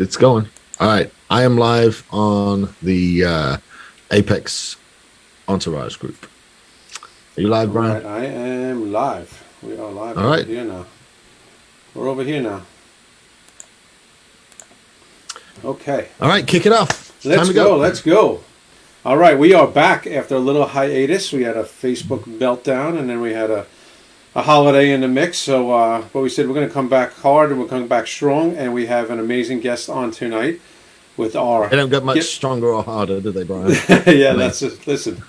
it's going. All right. I am live on the uh, Apex Entourage group. Are you live, Brian? Right, I am live. We are live All right. here now. We're over here now. Okay. All right, kick it off. It's Let's to go. Let's go. All right, we are back after a little hiatus. We had a Facebook meltdown, and then we had a, a holiday in the mix. So, uh, but we said we're going to come back hard, and we're coming back strong. And we have an amazing guest on tonight with our. They don't get much stronger or harder, do they, Brian? yeah, that's it. Listen,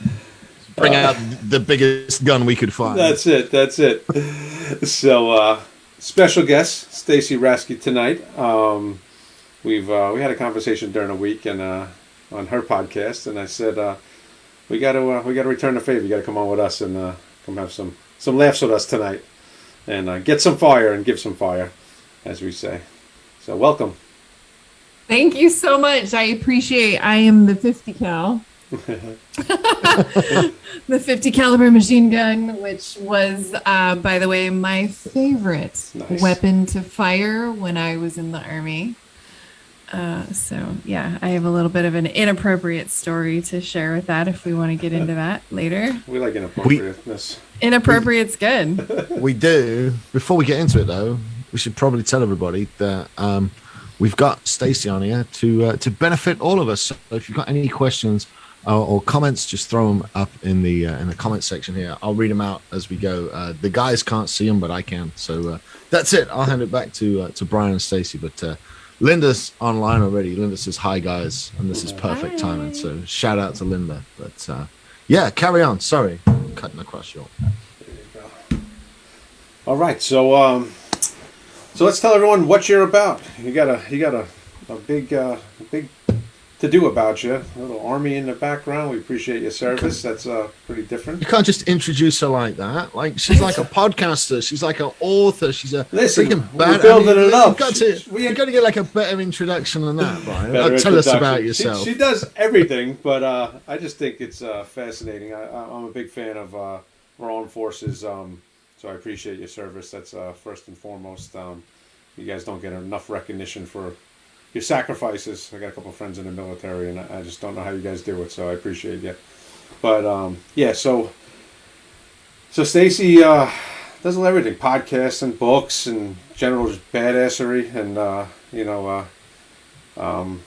Bring out the biggest gun we could find. that's it. That's it. So, uh, special guest Stacy Rasky tonight. Um, we've uh, we had a conversation during the week and uh, on her podcast, and I said uh, we got to uh, we got to return the favor. You got to come on with us and uh, come have some some laughs with us tonight, and uh, get some fire and give some fire, as we say. So, welcome. Thank you so much. I appreciate. I am the 50 cal. the 50 caliber machine gun, which was, uh, by the way, my favorite Nice. weapon to fire when I was in the army. Uh, so yeah, I have a little bit of an inappropriate story to share with that if we want to get into that later. We like inappropriateness. Inappropriate's good. we do. Before we get into it, though, we should probably tell everybody that um, we've got Stacy on here to uh, to benefit all of us. So if you've got any questions uh, or comments, just throw them up in the uh, in the comment section here. I'll read them out as we go. Uh, the guys can't see them, but I can. So uh, that's it. I'll hand it back to uh, to Brian and Stacy, But uh, Linda's online already. Linda says hi, guys, and this is perfect Hi. timing. So shout out to Linda. But uh, yeah, carry on. Sorry, cutting across your. All right, so um, so let's tell everyone what you're about. You got a you got a, a big uh, big to do about you. A little army in the background. We appreciate your service. That's uh, pretty different. You can't just introduce her like that. Like she's like a podcaster. She's like an author. She's a Listen, freaking we're bad- building it you've up. Got to, We- got to get like a better introduction than that, Brian. Uh, tell us about yourself. She, does everything, but uh, I just think it's uh, fascinating. I, I- I'm a big fan of uh, our forces, um, so I appreciate your service. That's uh, first and foremost. Um, you guys don't get enough recognition for your sacrifices. I got a couple friends in the military, and I I just don't know how you guys do it. So I appreciate you. But um, yeah, so so Stacy uh, does everything: podcasts and books and general just badassery, and uh, you know. Uh, um,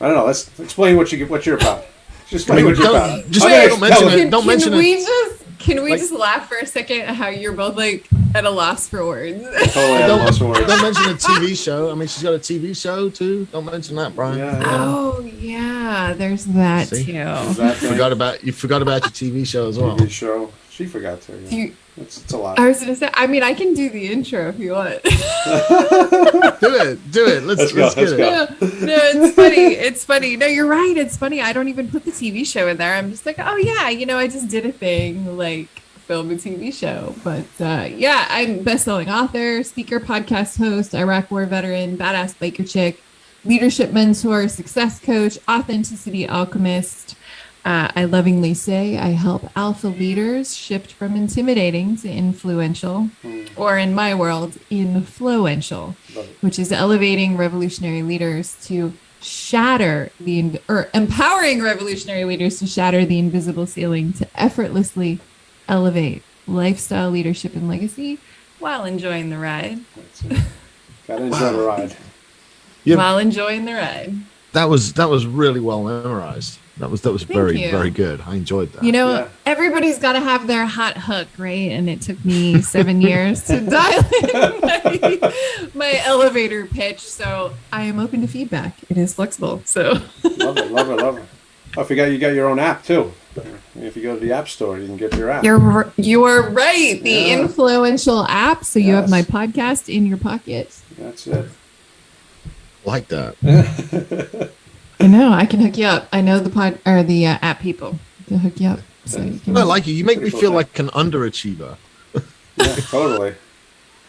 I don't know. Let's explain what you get. what you're about. Just explain what you're Don't- about. just Okay, don't mention it. Don't mention can it. we just can we Like- just laugh for a second at how you're both like at a loss for words? Totally at a loss for don't, words. don't mention a TV show. I mean, she's got a TV show too. Don't mention that, Brian. Yeah, yeah. oh yeah, there's that See? too. That thing, Forgot about you. Forgot about your TV show as well. TV show. She forgot to. Yeah. You, It's, it's a lot. I was gonna say. I mean, I can do the intro if you want. Do it. Do it. Let's Let's go, let's get let's it. go. no, no, it's funny. It's funny. No, you're right. It's funny. I don't even put the TV show in there. I'm just like, oh yeah, you know, I just did a thing like film a TV show. But uh, yeah, I'm best-selling author, speaker, podcast host, Iraq War veteran, badass biker chick, leadership mentor, success coach, authenticity alchemist. Uh, I lovingly say I help alpha leaders shift from intimidating to influential, or in my world, influential Love which is elevating revolutionary leaders to shatter the or empowering revolutionary leaders to shatter the invisible ceiling to effortlessly elevate lifestyle leadership and legacy while enjoying the ride That's it. Gotta enjoy the ride. Yeah. while enjoying the ride That was that was really well memorized. That was that was Thank very you. very good. I enjoyed that. you know Yeah. everybody's got to have their hot hook right and it took me seven years to dial in my, my elevator pitch so i am open to feedback it is flexible so Love it, love it, love it. Oh, I forgot you got your own app too. If you go to the app store, you can get your app. You're you are right. The Yeah. influential app. So you have my podcast in your pocket. That's it. like that. I know. I can hook you up. I know the pod or the uh, app people to hook you up. So you can. I like you. You make me feel like an underachiever. Yeah, totally.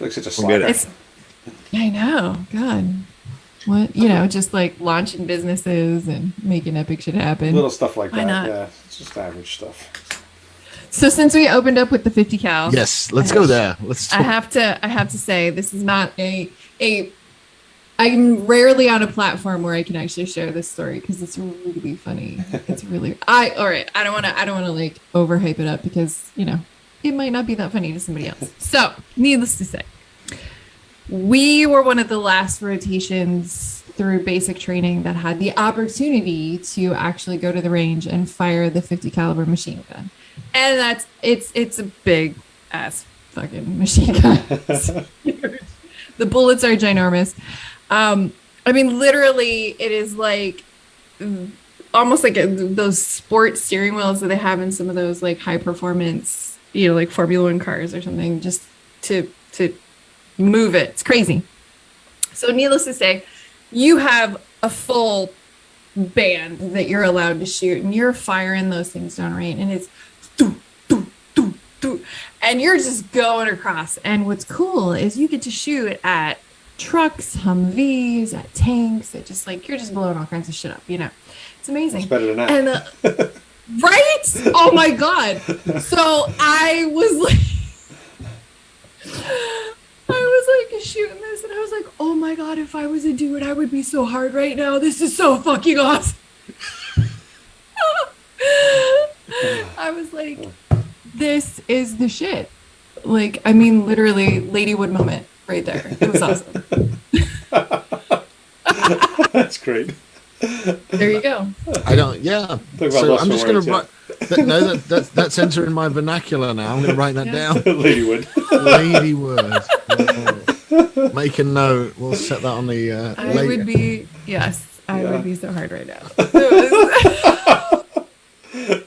like such a Forget slacker. It's, I know. God. What you know, just like launching businesses and making epic shit happen. Little stuff like Why that. not? Yeah, it's just average stuff. So since we opened up with the 50 cal, Yes, let's go there. Let's. I have to I have to say this is not a a I'm rarely on a platform where I can actually share this story because it's really funny. It's really I all right. I don't want to I don't want to like overhype it up because you know it might not be that funny to somebody else. So, needless to say, we were one of the last rotations through basic training that had the opportunity to actually go to the range and fire the 50 caliber machine gun. And that's it's it's a big ass fucking machine gun. the bullets are ginormous. Um, I mean, literally, it is like almost like a, those sports steering wheels that they have in some of those like high performance, you know, like Formula One cars or something, just to to move it. It's crazy. So, needless to say, you have a full band that you're allowed to shoot, and you're firing those things down right, and it's doo, doo, doo, and you're just going across. And what's cool is you get to shoot at trucks, Humvees, at tanks. It just like you're just blowing all kinds of shit up, you know. It's amazing. It's better than that. And uh, right? Oh my god. So I was like I was like shooting this and I was like, "Oh my god, if I was a dude, I would be so hard right now. This is so fucking awesome." I was like, "This is the shit." Like, I mean, literally Ladywood moment right there. It was awesome. That's great. There you go. I don't. Yeah. So I'm just going to write. That, no, that, that's that's entering my vernacular now. I'm going to write that Yeah. down. Ladywood. Lady word. Oh. Make a note. We'll set that on the. Uh, I later. would be yes, I Yeah. would be so hard right now. It was-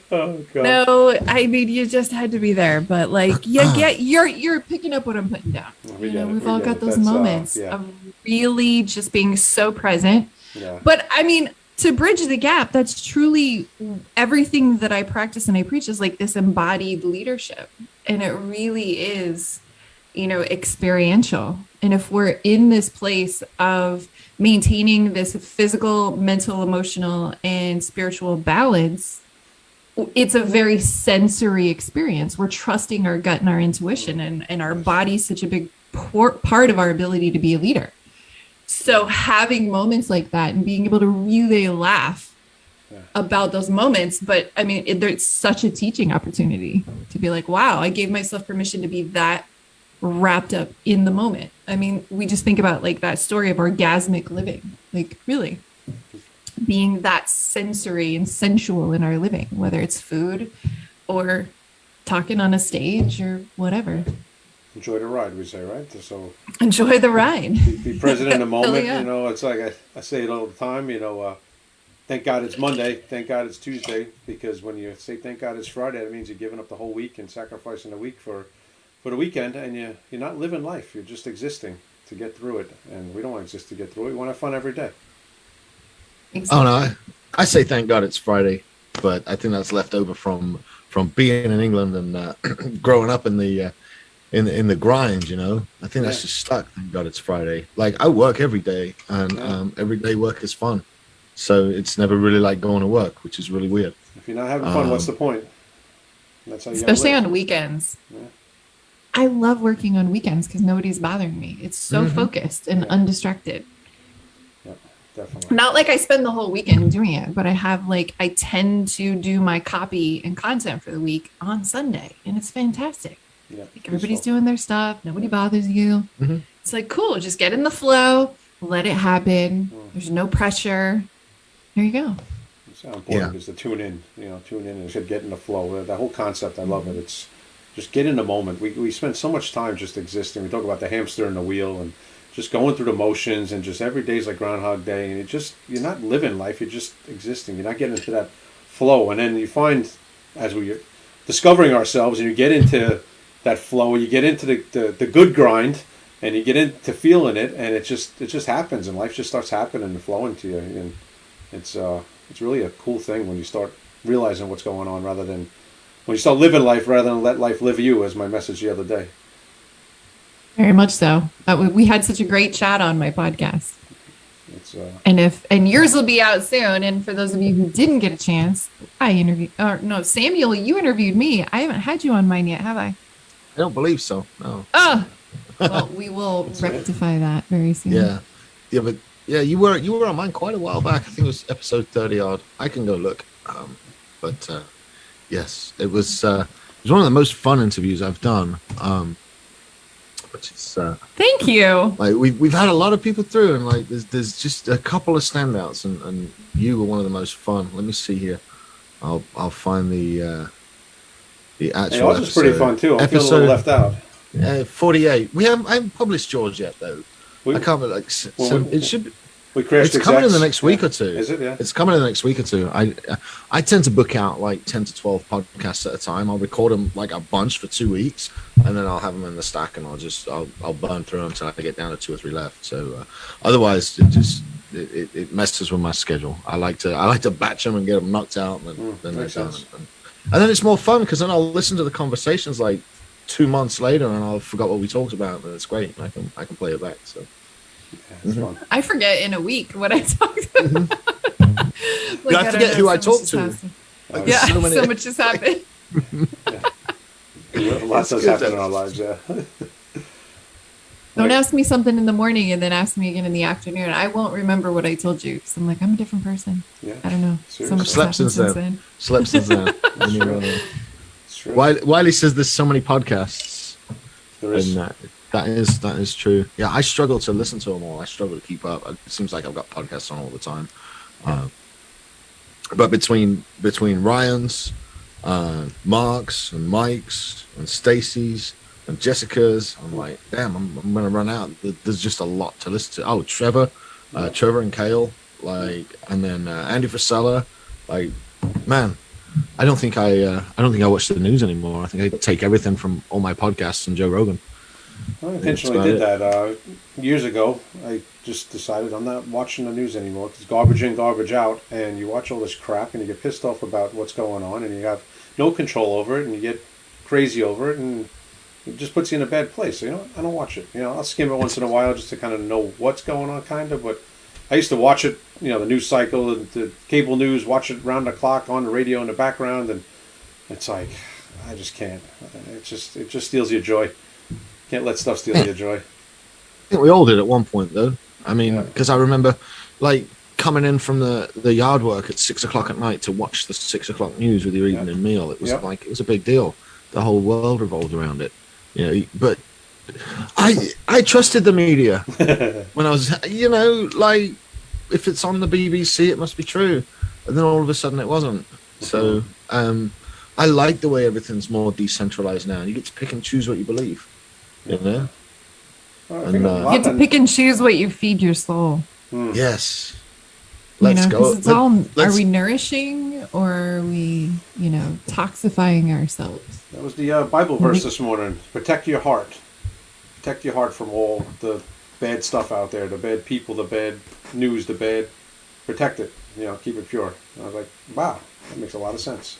Oh god. no, I mean you just had to be there, but like you get you're you're picking up what I'm putting down. We you know, we've we all got it. those That's, uh, moments yeah. of really just being so present. Yeah. But I mean, to bridge the gap, that's truly everything that I practice and I preach is like this embodied leadership. And it really is, you know, experiential. And if we're in this place of maintaining this physical, mental, emotional, and spiritual balance, it's a very sensory experience. We're trusting our gut and our intuition, and, and our body's such a big por- part of our ability to be a leader. So having moments like that and being able to really laugh about those moments, but I mean, it, there's such a teaching opportunity to be like, wow, I gave myself permission to be that wrapped up in the moment. I mean, we just think about like that story of orgasmic living, like really being that sensory and sensual in our living, whether it's food or talking on a stage or whatever. Enjoy the ride, we say, right? So Enjoy the ride. be, be present in the moment. yeah. You know, it's like I, I say it all the time. You know, uh, thank God it's Monday. Thank God it's Tuesday. Because when you say thank God it's Friday, it means you're giving up the whole week and sacrificing the week for for the weekend, and you you're not living life. You're just existing to get through it. And we don't want to exist to get through it. We want to have fun every day. Oh no, I, I say thank God it's Friday, but I think that's left over from from being in England and uh, growing up in the uh, in in the grind. You know, I think that's just stuck. Thank God it's Friday. Like I work every day, and Yeah. um, every day work is fun. So it's never really like going to work, which is really weird. If you're not having fun, what's the Um, point? That's how you especially on weekends. Yeah. I love working on weekends because nobody's bothering me. It's so Mhm. focused and Yeah. undistracted. Definitely. Not like I spend the whole weekend doing it, but I have like I tend to do my copy and content for the week on Sunday, and it's fantastic. Yeah. Like everybody's peaceful. doing their stuff, nobody bothers you. Mhm. It's like cool, just get in the flow, let it happen. Mm. There's no pressure. There you go. It's how important Yeah. it is to tune in. You know, tune in and just get in the flow. That whole concept, I love it. It's just get in the moment. We we spend so much time just existing. We talk about the hamster and the wheel and just going through the motions and just every day's like Groundhog Day and it just you're not living life. You're just existing. You're not getting into that flow. And then you find as we're discovering ourselves and you get into that flow, you get into the, the, the good grind and you get into feeling it and it just it just happens and life just starts happening and flowing to you and it's uh it's really a cool thing when you start realizing what's going on rather than when you start living life rather than let life live you as my message the other day Very much so. Uh, we- we had such a great chat on my podcast. it's uh And if and yours will be out soon. And for those of you who didn't get a chance, I interviewed or no, Samuel, you interviewed me. I haven't had you on mine yet, have I? I don't believe so. No. Oh well, we will rectify that very soon. Yeah. yeah, but yeah, you were you were on mine quite a while back. I think it was episode thirty odd. I can go look. Um, but uh, yes, it was uh, it was one of the most fun interviews I've done. Um, which uh, Thank you. like we've we've had a lot of people through, and like there's there's just a couple of standouts, and, and you were one of the most fun. Let me see here. I'll I'll find the uh, the Hey, actual. yours was pretty fun too. I feel a little Episode- left out. Uh, Forty eight. We haven't I haven't published George yet though. We, I can't. Like, s- Well, so we- it should. We crashed it's coming in the next week Yeah. or two. Is it? Yeah. It's coming in the next week or two. I I tend to book out like ten to twelve podcasts at a time. I'll record them like a bunch for two weeks, and then I'll have them in the stack, and I'll just I'll I'll burn through them until I get down to two or three left. So uh, otherwise, it just it, it, it messes with my schedule. I like to I like to batch them and get them knocked out, and then, Mm, then they're done. And, and then it's more fun because then I'll listen to the conversations like two months later, and I'll forgot what we talked about, and it's great. I can I can play it back. So. Yeah, it's fun. I forget in a week what I talked about. Like, Yeah, I don't forget know, who I talked to. happened. Uh, Yeah, so so, much has happened. Lots has happened in our lives. Yeah. Don't ask me something in the morning and then ask me again in the afternoon. I won't remember what I told you because I'm like, I'm a different person. Yeah. I don't know. So much has Slept happened since since then. then. Slept since then. When you were, It's true. Wiley, Wiley says there's so many podcasts, There is. and uh, that is that is true. Yeah, I struggle to listen to them all. I struggle to keep up. It seems like I've got podcasts on all the time. Uh, but between between Ryan's, uh, Mark's, and Mike's, and Stacy's, and Jessica's, I'm like, damn, I'm, I'm gonna run out. There's just a lot to listen to. Oh, Trevor, uh, Trevor and Kale, like, and then uh, Andy Frisella, like, man, I don't think I uh, I don't think I watch the news anymore. I think I take everything from all my podcasts and Joe Rogan. I intentionally did it. that uh, years ago. I just decided I'm not watching the news anymore because garbage in, garbage out, and you watch all this crap and you get pissed off about what's going on, and you have no control over it, and you get crazy over it, and it just puts you in a bad place. So, you know, I don't watch it. You know, I'll skim it once in a while just to kind of know what's going on, kind of. But I used to watch it, you know, the news cycle, the, the cable news, watch it round the clock on the radio in the background, and it's like I just can't. It just it just steals your joy. Can't let stuff steal your joy. I think we all did at one point though. I mean, Yeah. because I remember like coming in from the the yard work at six o'clock at night to watch the six o'clock news with your evening meal. It was Yep. like it was a big deal. The whole world revolved around it. You know, but I I trusted the media when I was you know like if it's on the BBC it must be true, and then all of a sudden it wasn't. So um, I like the way everything's more decentralized now. You get to pick and choose what you believe. You know. Well, And, uh, You get to pick and choose what you feed your soul. Hmm. Yes. Let's know, go. 'cause it's Let- all, are let's- we nourishing or are we, you know, toxifying ourselves? That was the uh, Bible verse this morning. Protect your heart. Protect your heart from all the bad stuff out there, the bad people, the bad news, the bad. Protect it. You know, keep it pure. And I was like, wow, that makes a lot of sense.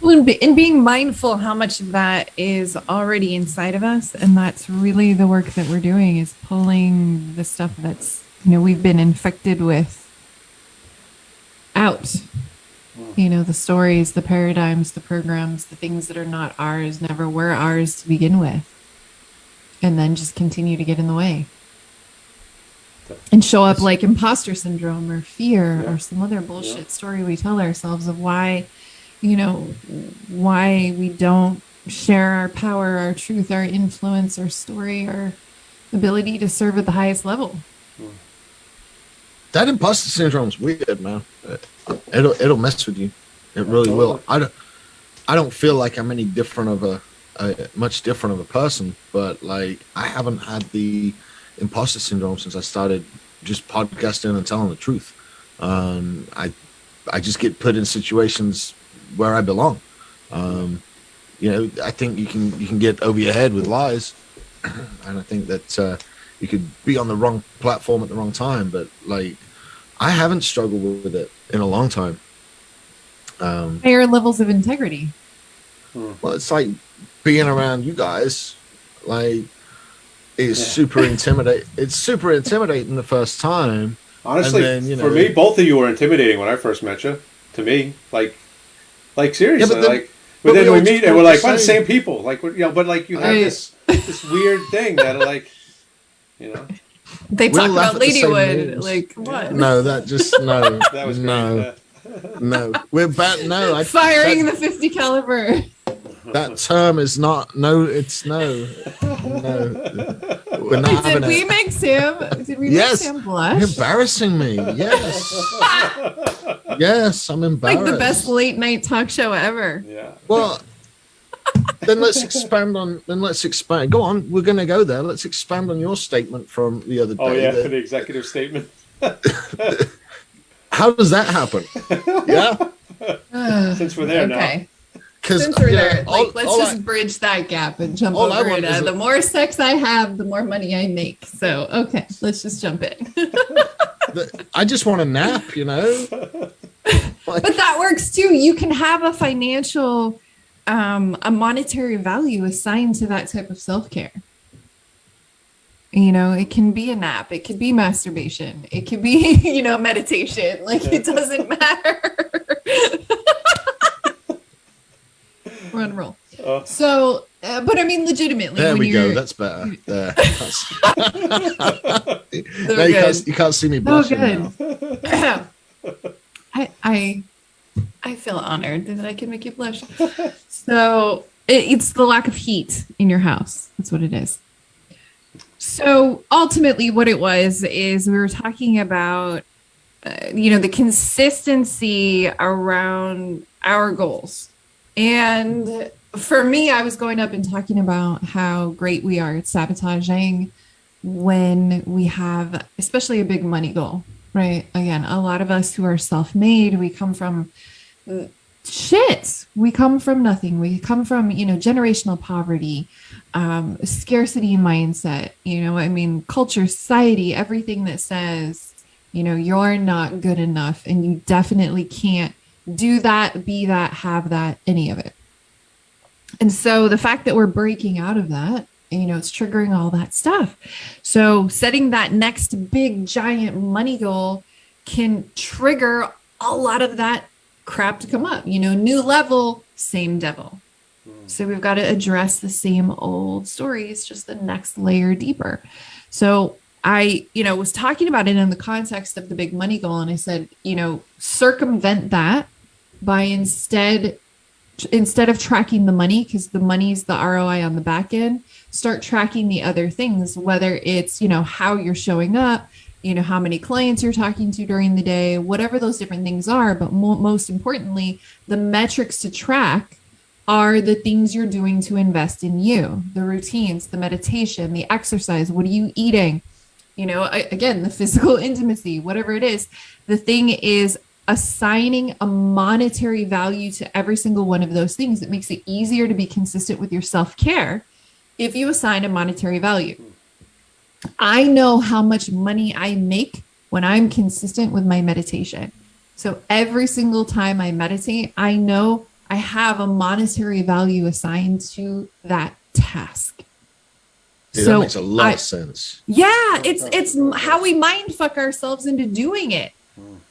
Well, and, be, and being mindful how much of that is already inside of us, and that's really the work that we're doing is pulling the stuff that's you know we've been infected with out. Hmm. You know, the stories, the paradigms, the programs, the things that are not ours, never were ours to begin with, and then just continue to get in the way and show up like imposter syndrome or fear Yeah. or some other bullshit Yeah. story we tell ourselves of why you know why we don't share our power our truth our influence our story our ability to serve at the highest level hmm. that imposter syndrome's weird, man. It'll it'll mess with you. It really will. I don't I don't feel like I'm any different of a, a much different of a person, but like I haven't had the imposter syndrome since I started just podcasting and telling the truth. Um, I I just get put in situations where I belong. Um, you know, I think you can you can get over your head with lies, and I think that uh, you could be on the wrong platform at the wrong time. But like, I haven't struggled with it in a long time. Um, higher levels of integrity well, it's like being around you guys. Like, is Yeah. super intimidating. It's super intimidating the first time. Honestly, then, you for me, both of you were intimidating when I first met you. To me, like, like seriously, Yeah, but then- like. but But then we we meet and we're like, the we're the same. same people. Like, we're- you know, but like you have Right. this this weird thing that like, you know, They We'll talk about at the same Ladywood. Like, what? on. No, that just no, That was no, great. No. We're bad. No, I, Firing that, the 50 caliber. that term is not. No, it's no, no. We're not Did we it. make Sam? Did we Yes. make Sam You're blush? embarrassing me. Yes, yes, I'm embarrassed. Like the best late night talk show ever. Yeah. Well, then let's expand on. Then let's expand. Go on. We're going to go there. Let's expand on your statement from the other oh, day. Oh yeah, that- for the executive statement. how does that happen? yeah, Since we're there now. okay. because Since we're there, like, let's just bridge that gap and jump all I over want it. is Uh, a- the more sex I have, the more money I make. So, okay, let's just jump in. I just want a nap. You know. Like, but that works too. You can have a financial, um, a monetary value assigned to that type of self care. You know, it can be a nap, it could be masturbation, it could be, you know, meditation. Like it doesn't matter. We're on a roll. Oh. So, uh, but I mean, legitimately, there when we you're, go. That's better. There. That's, now you, can't, you can't see me Oh, blushing good. now. I, I, I feel honored that I can make you blush. So it, it's the lack of heat in your house. That's what it is. So ultimately, what it was is we were talking about, uh, you know, the consistency around our goals. And for me, I was going up and talking about how great we are at sabotaging when we have, especially a big money goal, right? Again, a lot of us who are self made, we come from shit. We come from nothing. We come from, you know, generational poverty, um, scarcity mindset, you know, I mean, culture, society, everything that says, you know, you're not good enough and you definitely can't do that, be that, have that, any of it. And so the fact that we're breaking out of that, you know, it's triggering all that stuff. So setting that next big giant money goal can trigger a lot of that crap to come up. You know, new level, same devil. Hmm. So we've got to address the same old stories, just the next layer deeper. So I, you know, was talking about it in the context of the big money goal, and I said, you know, circumvent that by instead instead of tracking the money because the money's the ROI on the back end, start tracking the other things, whether it's, you know, how you're showing up, you know, how many clients you're talking to during the day, whatever those different things are. But mo- most importantly, the metrics to track are the things you're doing to invest in you the routines, the meditation, the exercise. What are you eating? You know, I, again, the physical intimacy, whatever it is. The thing is assigning a monetary value to every single one of those things. It makes it easier to be consistent with your self care if you assign a monetary value. I know how much money I make when I'm consistent with my meditation. So every single time I meditate, I know I have a monetary value assigned to that task. Dude, So that makes a lot I- of sense. Yeah, it's it's how we mind fuck ourselves into doing it.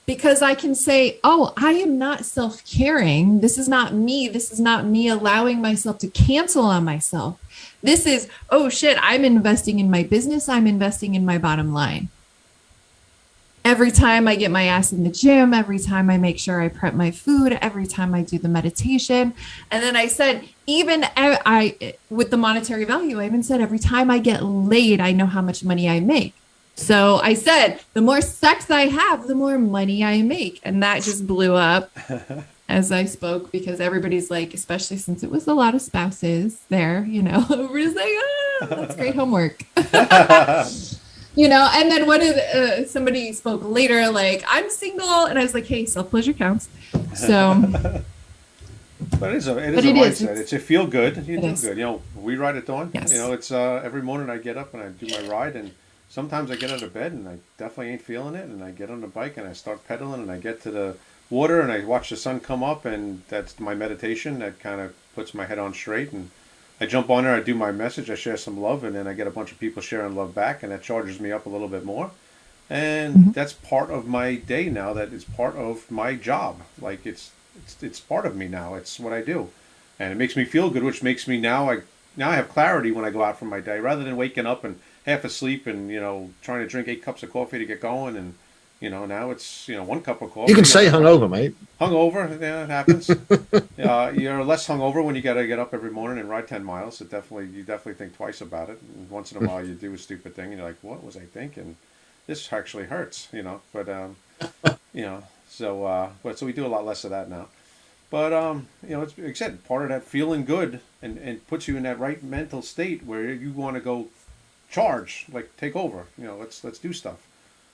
Because I can say, "Oh, I am not self-caring. This is not me. This is not me allowing myself to cancel on myself. This is, oh shit, I'm investing in my business. I'm investing in my bottom line." Every time I get my ass in the gym, every time I make sure I prep my food, every time I do the meditation. And then I said, even I, I with the monetary value, I even said every time I get laid, I know how much money I make. So I said, the more sex I have, the more money I make. And that just blew up as I spoke because everybody's like, especially since it was a lot of spouses there, you know, we're just like, ah, that's great homework. you know, and then what did uh, somebody spoke later, like, I'm single. And I was like, hey, self pleasure counts. So But it is a it is a it is, mindset. it's- It's, a feel good. You It do is. good. You know, we ride at dawn. Yes. You know, it's uh, every morning I get up and I do my ride, and sometimes I get out of bed and I definitely ain't feeling it, and I get on the bike and I start pedaling and I get to the water and I watch the sun come up, and that's my meditation. That kind of puts my head on straight, and I jump on there. I do my message. I share some love, and then I get a bunch of people sharing love back, and that charges me up a little bit more. And Mhm. that's part of my day now. That is part of my job. Like it's it's it's part of me now. It's what I do and it makes me feel good, which makes me now I now I have clarity when I go out for my day rather than waking up and half asleep and you know trying to drink eight cups of coffee to get going, and you know now it's you know one cup of coffee. You can say hungover, mate. hungover. Yeah, it happens. uh, you're less hungover when you got to get up every morning and ride ten miles. It definitely you definitely think twice about it. And once in a while, you do a stupid thing, and you're like, "What was I thinking? This actually hurts," you know. But um, you know, so uh, but so we do a lot less of that now. But um, you know, it's like I said, part of that feeling good and, and puts you in that right mental state where you want to go charge, like take over. You know, let's let's do stuff.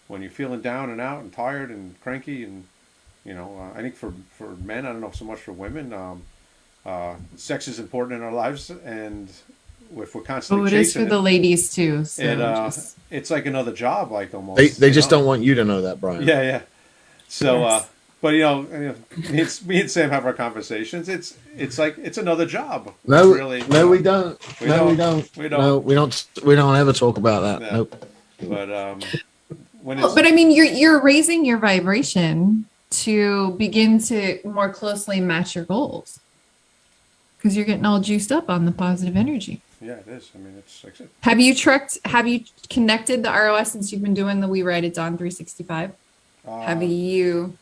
When you're feeling down and out and tired and cranky and you know, uh, I think for for men, I don't know so much for women. Um, uh, sex is important in our lives, and if we're constantly Oh, it is for chasing the ladies too. So it, uh, just- it's like another job, like almost. They they just know? don't want you to know that, Brian. Yeah, yeah. So, Yes. But you know, you know, me and, me and Sam have our conversations. It's it's like it's another job. No, really, no, we don't. We no, we don't. don't. We don't. No, we don't. We don't ever talk about that. Yeah. Nope. But um, when it's but I mean, you're you're raising your vibration to begin to more closely match your goals because you're getting all juiced up on the positive energy. yeah, it is. I mean, it's like I said, Have you trucked? Have you connected the ROS since you've been doing the We Ride At Dawn 365? uh, Have you?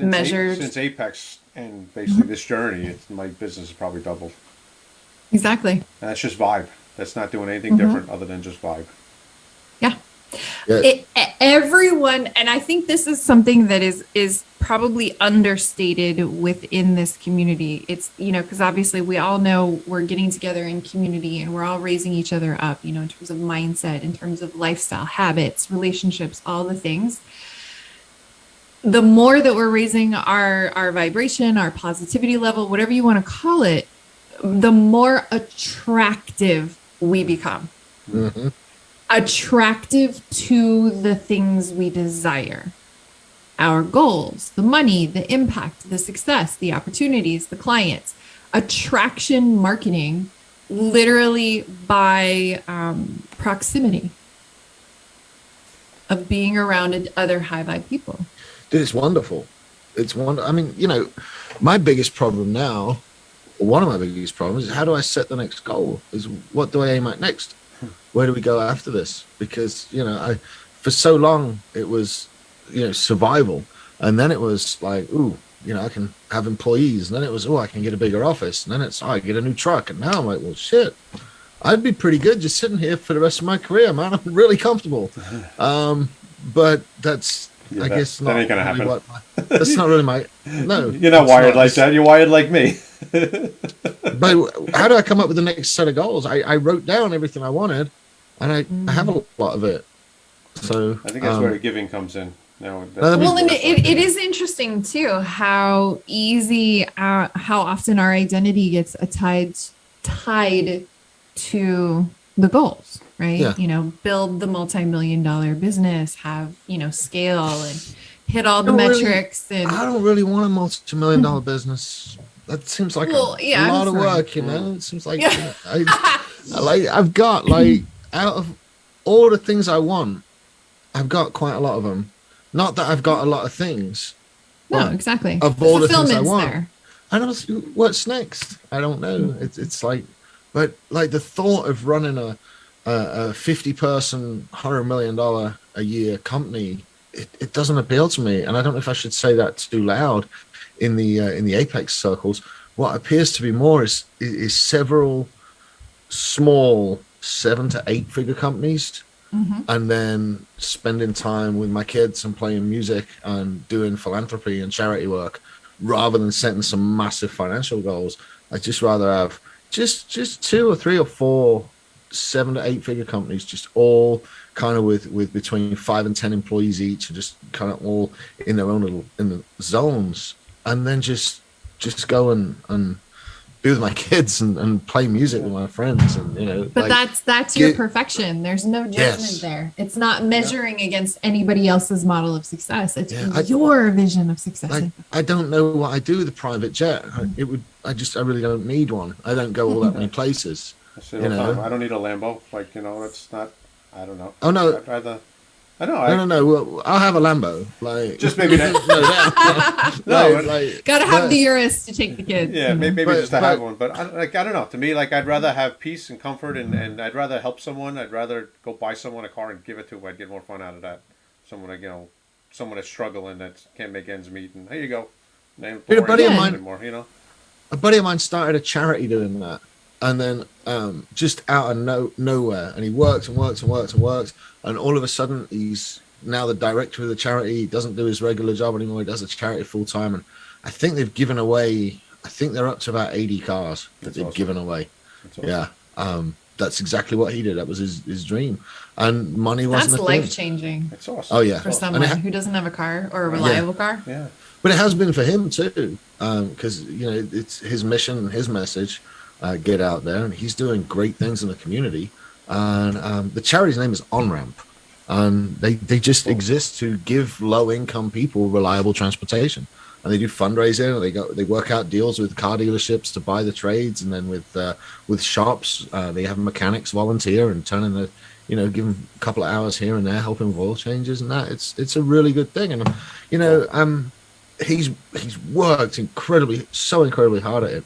Since A- measured- since Apex and basically this journey. It's, my business has probably doubled. Exactly. And that's just vibe. That's not doing anything Mm-hmm. different other than just vibe. Yeah. Yeah. It, everyone, and I think this is something that is is probably understated within this community. It's you know because obviously we all know we're getting together in community and we're all raising each other up. You know in terms of mindset, in terms of lifestyle, habits, relationships, all the things. The more that we're raising our our vibration, our positivity level, whatever you want to call it, the more attractive we become hmm attractive to the things we desire our goals, the money, the impact, the success, the opportunities, the clients. Attraction marketing, literally by um, proximity of being around other high vibe people. Dude, it's wonderful. It's wonder. I mean, you know, my biggest problem now, one of my biggest problems, is how do I set the next goal? Is what do I aim at next? Where do we go after this? Because you know, I for so long it was, you know, survival, and then it was like, ooh, you know, I can have employees, and then it was, oh, I can get a bigger office, and then it's, oh, I get a new truck, and now I'm like, well, shit, I'd be pretty good just sitting here for the rest of my career, man. I'm really comfortable. Um, but that's, Yeah, I that- guess, that ain't gonna really happen. what my- that's not really my. No, You're not it's wired like that. You're wired like me. But how do I come up with the next set of goals? I, I wrote down everything I wanted, and I, I have a lot of it. So I think that's um, where the giving comes in. No, that's Well, Well, and that's it, it is interesting too how easy, uh, how often our identity gets tied tied to the goals, right? Yeah. You know, build the multi-million dollar business, have you know scale and hit all the Don't really- metrics and I don't really want a multi-million dollar business. That seems like Well, a yeah, I'm lot of sorry. work, you know. It seems like Yeah. you know, I, I like I've got like out of all the things I want, I've got quite a lot of them. Not that I've got a lot of things. no, exactly. of all the things I want. there. I don't see what's next. I don't know. It's it's like, but like the thought of running a a, a fifty person, hundred million dollar a year company, it, it doesn't appeal to me. And I don't know if I should say that too loud in the uh, in the apex circles. What appears to be more is is, several small seven to eight figure companies Mhm. and then spending time with my kids and playing music and doing philanthropy and charity work rather than setting some massive financial goals i'd just rather have just just two or three or four seven to eight figure companies just all kind of with with between five and ten employees each and just kind of all in their own little in the zones. And then just just go and and be with my kids and, and play music with my friends and you know But like, that's that's your get- perfection. There's no judgment Yes. there. It's not measuring against anybody else's model of success. It's Yeah, I- your vision of success. like I don't know what I do with a private jet. I- It would. I just. I really don't need one. I don't go all that many places. I you know. time, I don't need a Lambo. Like you know, it's not. I don't know. Oh, no. I'd rather. I know. No, I, no, no. Well, I'll have a Lambo. Like Just maybe that- no, that- No, like, like, Gotta have but- the Urus to take the kids. Yeah, maybe, maybe But- just to have one, but I, like I don't know. To me, like I'd rather have peace and comfort, and, and I'd rather help someone. I'd rather go buy someone a car and give it to. them. I'd get more fun out of that. Someone like you know, someone that's struggling that can't make ends meet, and here you go. Name a buddy of mine- anymore. You know, a buddy of mine started a charity doing that and then um, just out of no nowhere and he works and works and works and works and all of a sudden he's now the director of the charity he doesn't do his regular job anymore he does a charity full time and i think they've given away i think they're up to about 80 cars that That's they've awesome. given away That's awesome. yeah um, that's exactly what he did that was his, his dream and money wasn't a thing life changing It's awesome. Oh, yeah. For awesome. someone ha- who doesn't have a car or a reliable car. Yeah, but it has been for him too because you know it's his mission and his message uh, get out there and he's doing great things in the community. And um, the charity's name is on ramp and they, they just exist to give low income people reliable transportation. And they do fundraising and they go they work out deals with car dealerships to buy the trades and then with uh, with shops uh, they have mechanics volunteer and turn in the you know give them a couple of hours here and there helping with oil changes and that. It's it's a really good thing and you know um he's he's worked incredibly so incredibly hard at it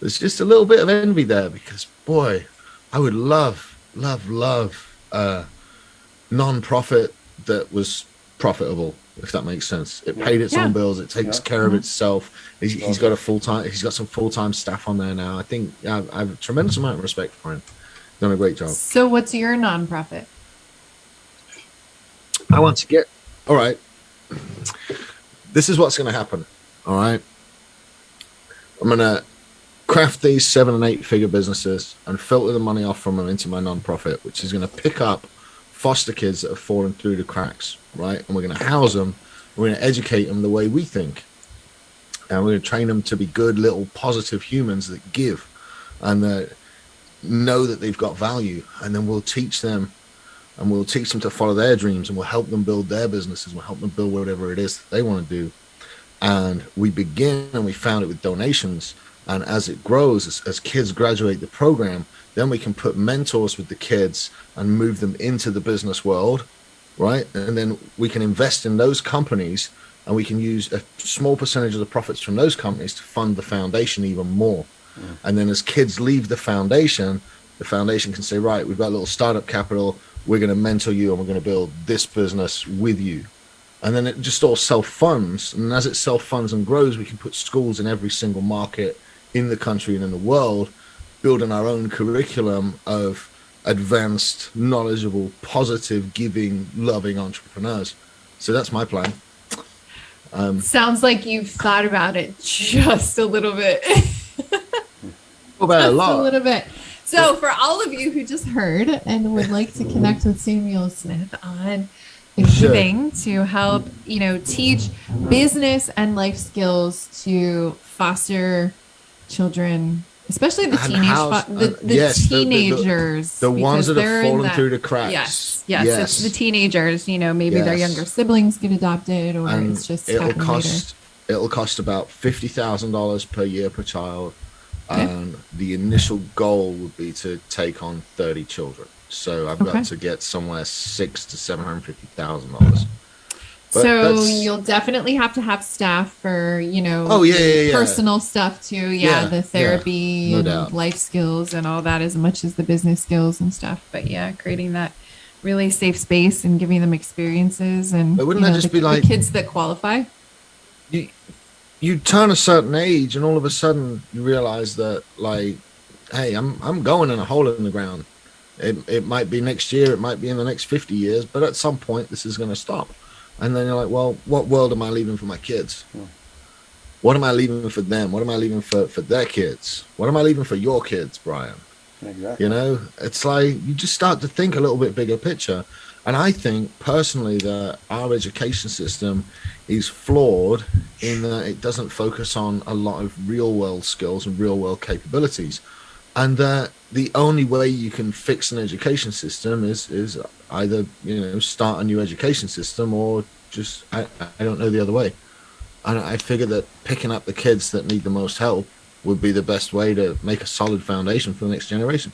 there's just a little bit of envy there because boy i would love love love uh non-profit that was profitable if that makes sense it paid its Yeah. own bills it takes Yeah. care of itself he's, he's got a full-time he's got some full-time staff on there now i think I, I have a tremendous amount of respect for him done a great job So, what's your nonprofit? I want to get. All right. This is what's going to happen. All right. I'm going to craft these seven and eight figure businesses and filter the money off from them into my nonprofit, which is going to pick up foster kids that have fallen through the cracks. Right. And we're going to house them. We're going to educate them the way we think. And we're going to train them to be good little positive humans that give and that know that they've got value. And then we'll teach them and we'll teach them to follow their dreams and we'll help them build their businesses we'll help them build whatever it is that they want to do and we begin and we found it with donations and as it grows as, as kids graduate the program then we can put mentors with the kids and move them into the business world right? And then we can invest in those companies and we can use a small percentage of the profits from those companies to fund the foundation even more. And then as kids leave the foundation the foundation can say right we've got a little startup capital. We're going to mentor you and we're going to build this business with you. And then it just all self funds and as it self funds and grows we can put schools in every single market in the country and in the world building our own curriculum of advanced knowledgeable positive giving loving entrepreneurs so that's my plan um, Sounds like you've thought about it just a little bit. about a just a lot little bit. So, for all of you who just heard and would like to connect with Samuel Smith on Sure. giving to help, you know, teach business and life skills to foster children, especially the And teenage, house- fo- uh, the, the yes, the- the- the- teenagers, the ones that have fallen that- through the cracks Yes, yes, it's the teenagers. You know, maybe their younger siblings get adopted, or and it's just it'll cost it'll cost about fifty thousand dollars per year per child, Okay. and the initial goal would be to take on thirty children. So I've Okay. got to get somewhere six to seven hundred fifty thousand dollars. But so you'll definitely have to have staff for you know Oh, yeah, yeah, yeah. personal stuff too yeah, Yeah, the therapy no and doubt. life skills and all that as much as the business skills and stuff but yeah creating that really safe space and giving them experiences and But wouldn't you that just the, be like- the kids that qualify you you turn a certain age, and all of a sudden you realize that like, hey, I'm I'm going in a hole in the ground. It it might be next year, it might be in the next fifty years, but at some point this is going to stop. And then you're like, well, what world am I leaving for my kids? Hmm. What am I leaving for them? What am I leaving for for their kids? What am I leaving for your kids, Brian? exactly. You know, it's like you just start to think a little bit bigger picture. And I think personally that our education system is flawed in that it doesn't focus on a lot of real world skills and real world capabilities. And that the only way you can fix an education system is is either, you know, start a new education system or just I, I don't know the other way. And I figure that picking up the kids that need the most help would be the best way to make a solid foundation for the next generation.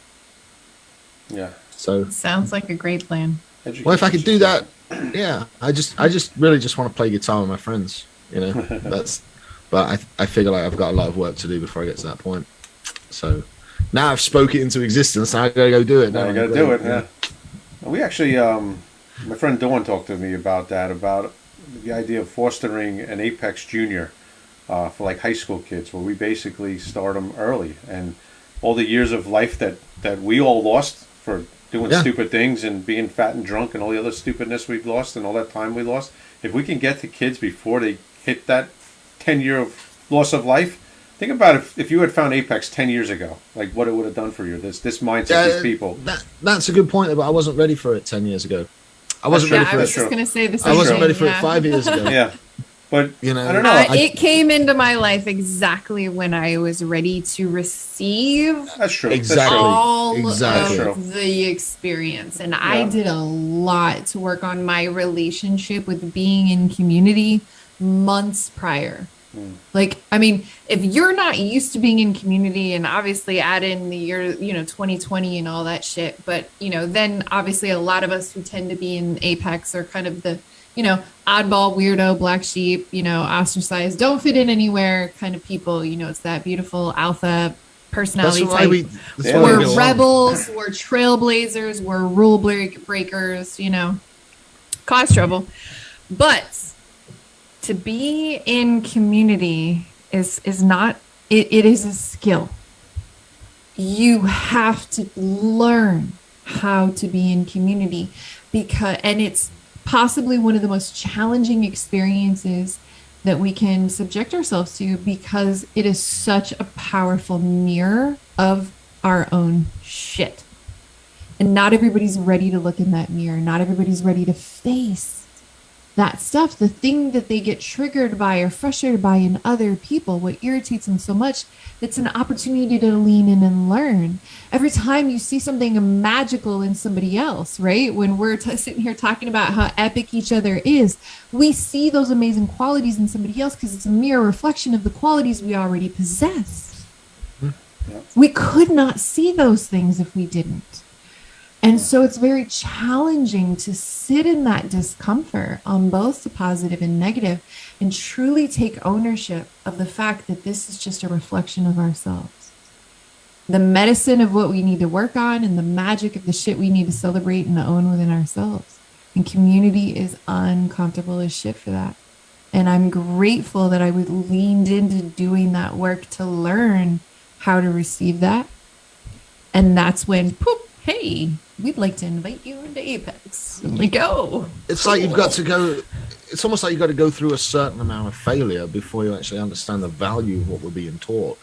Yeah. So, sounds like a great plan well, if I could do that yeah, I just I just really just want to play guitar with my friends. You know, that's. But I I figure like I've got a lot of work to do before I get to that point. So now I've spoke it into existence. Now I gotta go do it. Now Now you got to do it. Yeah. We actually, um, my friend Dawn talked to me about that, about the idea of fostering an Apex Junior uh, for like high school kids, where we basically start them early, and all the years of life that that we all lost for doing Yeah. stupid things and being fat and drunk and all the other stupidness we've lost and all that time we lost. If we can get the kids before they hit that ten year of loss of life. Think about if, if you had found Apex ten years ago, like what it would have done for you. This this mindset, Yeah, these people. That, that's a good point, but I wasn't ready for it ten years ago. I wasn't true. ready Yeah, for I was it. Just gonna say the same I wasn't thing, ready for yeah. it five years ago. Yeah, but You know, I don't know. Uh, I- it came into my life exactly when I was ready to receive That's true. Exactly. all exactly. of the experience. And I did a lot to work on my relationship with being in community months prior. Hmm. Like, I mean, if you're not used to being in community and obviously add in the year, you know, 2020 and all that shit, but, you know, then obviously a lot of us who tend to be in Apex are kind of the, you know, oddball, weirdo, black sheep, you know, ostracized, don't fit in anywhere kind of people. You know, it's that beautiful alpha That's personality why type. we. That's Yeah. why we we're get along. rebels, we're trailblazers, we're rule break- breakers, you know, cause trouble. But to be in community is is not it, it is a skill. You have to learn how to be in community because and it's possibly one of the most challenging experiences that we can subject ourselves to because it is such a powerful mirror of our own shit. And not everybody's ready to look in that mirror. Not everybody's ready to face that stuff. The thing that they get triggered by or frustrated by in other people, what irritates them so much, it's an opportunity to lean in and learn. Every time you see something magical in somebody else, right? When we're t- sitting here talking about how epic each other is, we see those amazing qualities in somebody else because it's a mere reflection of the qualities we already possess. Hmm. Yeah. We could not see those things if we didn't. And so it's very challenging to sit in that discomfort on both the positive and negative and truly take ownership of the fact that this is just a reflection of ourselves. The medicine of what we need to work on and the magic of the shit we need to celebrate and own within ourselves. And community is uncomfortable as shit for that. And I'm grateful that I was leaned into doing that work to learn how to receive that. And that's when, poop, hey, we'd like to invite you into Apex. I'm like, oh, It's like you've got to go. It's almost like you've got to go through a certain amount of failure before you actually understand the value of what we're being taught.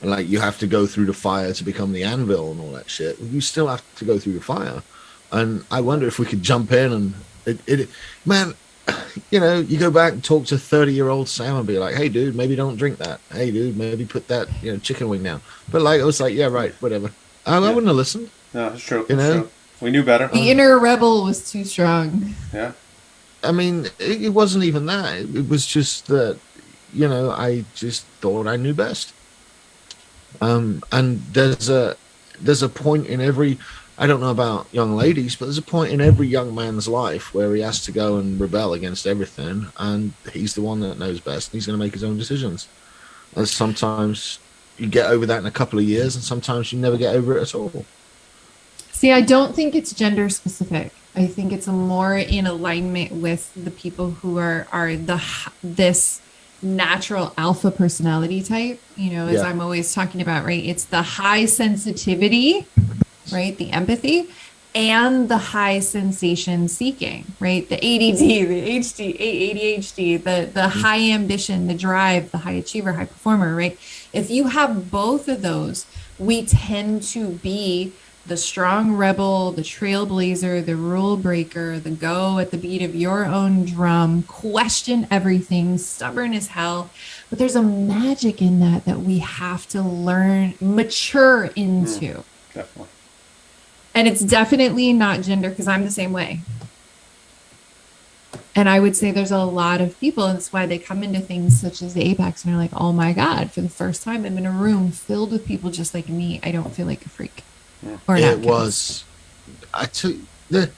And like you have to go through the fire to become the anvil and all that shit. You still have to go through the fire. And I wonder if we could jump in and it, it man, you know, you go back and talk to thirty year old Sam and be like, hey dude, maybe don't drink that. Hey dude, maybe put that you know chicken wing down. But like I was like, yeah right, whatever. I, I wouldn't have listened. No, it's true. You it's know? true. We knew better. the inner rebel was too strong. Yeah, I mean, it, it wasn't even that. It, it was just that, you know, I just thought I knew best. Um, and there's a there's a point in every I don't know about young ladies, but there's a point in every young man's life where he has to go and rebel against everything, and he's the one that knows best. And he's going to make his own decisions. And sometimes you get over that in a couple of years, and sometimes you never get over it at all. See, I don't think it's gender specific. I think it's more in alignment with the people who are are the this natural alpha personality type. You know, as Yeah. I'm always talking about, right? It's the high sensitivity, right? The empathy and the high sensation seeking, right? The ADD, the HD, ADHD, the the mm-hmm. high ambition, the drive, the high achiever, high performer, right? If you have both of those, we tend to be the strong rebel, the trailblazer, the rule breaker, the go at the beat of your own drum, question everything, stubborn as hell. But there's a magic in that that we have to learn, mature into. Hmm, definitely. And it's definitely not gender because I'm the same way. And I would say there's a lot of people, and that's why they come into things such as the Apex and they're like, oh my God, for the first time, I'm in a room filled with people just like me. I don't feel like a freak. Or it outcast. was i took the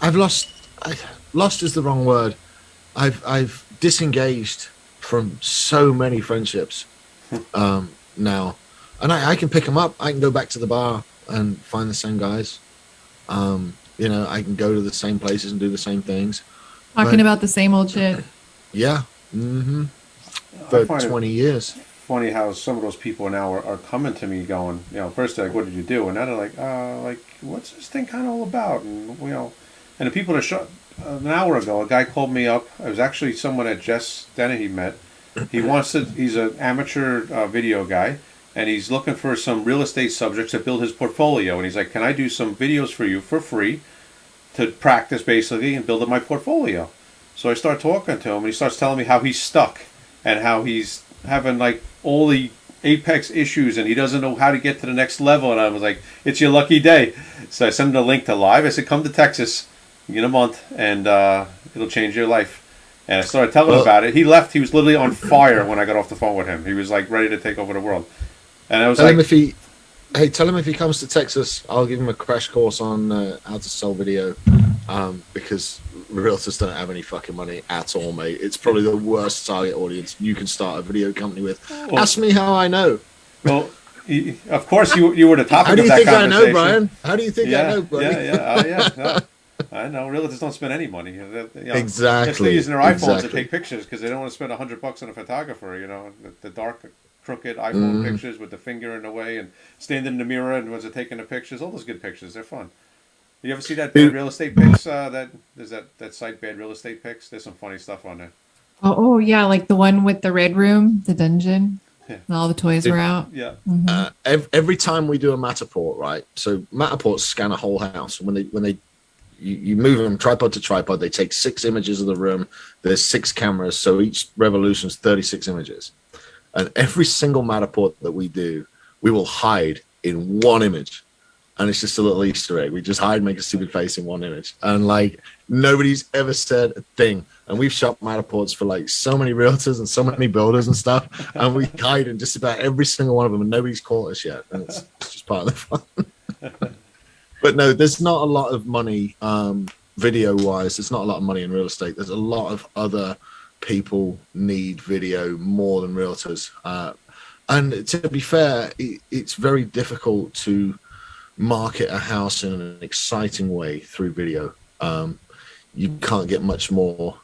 i've lost I, lost is the wrong word. I've I've disengaged from so many friendships um, now, and I, I can pick them up. I can go back to the bar and find the same guys. Um, you know, I can go to the same places and do the same things. Talking But- about the same old shit. Yeah. Mm-hmm. For find it- 20 years. Funny how some of those people now are, are coming to me going, you know, first they're like, what did you do? And now they're like, uh, like, what's this thing kind of all about? And, you know, and the people that shot, uh, an hour ago, a guy called me up. It was actually someone that Jess Dennehy met. He wants to, he's an amateur uh, video guy, and he's looking for some real estate subjects to build his portfolio. And he's like, can I do some videos for you for free to practice basically and build up my portfolio? So I start talking to him, and he starts telling me how he's stuck and how he's having like all the apex issues and he doesn't know how to get to the next level. And I was like, it's your lucky day. So I sent him a link to live. I said, come to Texas in a month and uh, it'll change your life. And I started telling him about it. He left. He was literally on fire when I got off the phone with him. He was like ready to take over the world. And I was Tell him like, if he, hey, tell him if he comes to Texas, I'll give him a crash course on uh, how to sell video, um, because realtors don't have any fucking money at all, mate. It's probably the worst target audience you can start a video company with. Well- Ask me how I know. well, of course you you were the topic How do of you think I know. Brian? How do you think yeah, I know, buddy? Yeah, yeah, oh, yeah. no. I know. Realtors don't spend any money. You know, They're Exactly, still using their iPhones to take pictures because they don't want to spend hundred bucks on a photographer. You know, the, the dark, crooked iPhone Mhm. pictures with the finger in the way and standing in the mirror and was taking the pictures. All those good pictures. They're fun. You ever see that bad real estate pics? Uh, that there's that that site bad real estate pics. There's some funny stuff on there. Oh, oh yeah, like the one with the red room, the dungeon. Yeah. And all the toys Dude. were out. Yeah. Mhm. Uh, ev- every time we do a Matterport, right? So Matterports scan a whole house. When they when they you, you move them tripod to tripod, they take six images of the room. There's six cameras, so each revolution is 36 images. And every single Matterport that we do, we will hide in one image. And it's just a little Easter egg. We just hide, make a stupid face in one image. And like nobody's ever said a thing. And we've shot Matterports for like so many realtors and so many builders and stuff. And we hide in just about every single one of them, and nobody's caught us yet. And it's, it's just part of the fun. but no, there's not a lot of money um, video wise. There's not a lot of money in real estate. There's a lot of other people need video more than realtors. Uh, and to be fair, it, it's very difficult to market a house in an exciting way through video. Um, you can't get much more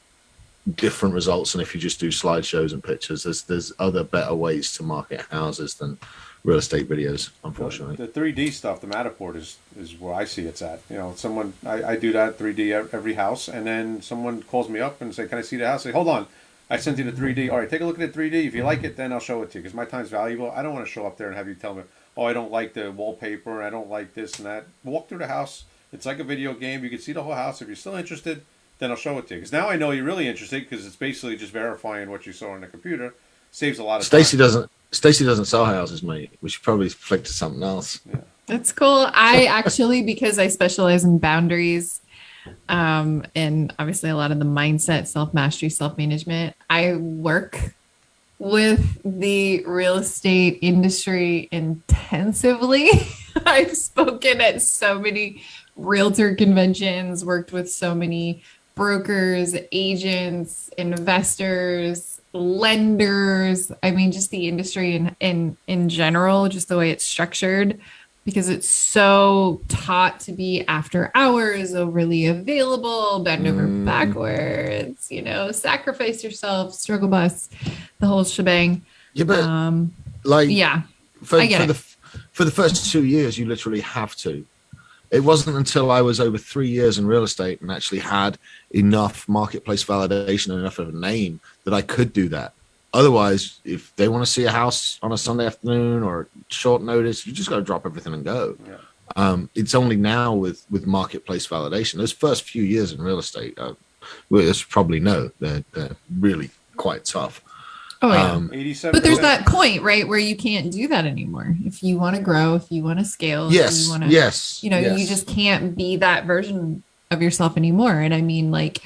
different results than if you just do slideshows and pictures. There's there's other better ways to market houses than real estate videos, unfortunately. The 3D stuff, the Matterport is is where I see it's at. You know, someone I, I do that 3D every house, and then someone calls me up and say, "Can I see the house?" I say, "Hold on, I sent you the 3D. All right, take a look at the 3D. If you like it, then I'll show it to you because my time's valuable. I don't want to show up there and have you tell me, "Oh, I don't like the wallpaper. I don't like this and that." Walk through the house. It's like a video game. You can see the whole house. If you're still interested, then I'll show it to you. Because now I know you're really interested because it's basically just verifying what you saw on the computer. Saves a lot of Stacy time. doesn't Stacy doesn't sell houses, mate. We should probably flick to something else. Yeah. That's cool. I actually, because I specialize in boundaries um, and obviously a lot of the mindset, self mastery, self management, I work with the real estate industry intensively. I've spoken at so many realtor conventions, worked with so many brokers, agents, investors, lenders. I mean, just the industry in in in general, just the way it's structured, because it's so taught to be after hours, overly available, bend over Mm. backwards, you know, sacrifice yourself, struggle bus, the whole shebang. Yeah, but Um, like yeah, for, I get for it. the for the first two years, you literally have to. It wasn't until I was over three years in real estate and actually had enough marketplace validation and enough of a name that I could do that. Otherwise, if they want to see a house on a Sunday afternoon or short notice, you just got to drop everything and go. Yeah. Um, it's only now with with marketplace validation. Those first few years in real estate, uh, well, probably know, they're, they're really quite tough. oh yeah. Um, Eighty-seven. but there's that point, right, where you can't do that anymore. If you want to grow, if you want to scale, if yes, you want to, yes, you know, you just can't be that version of yourself anymore. And I mean, like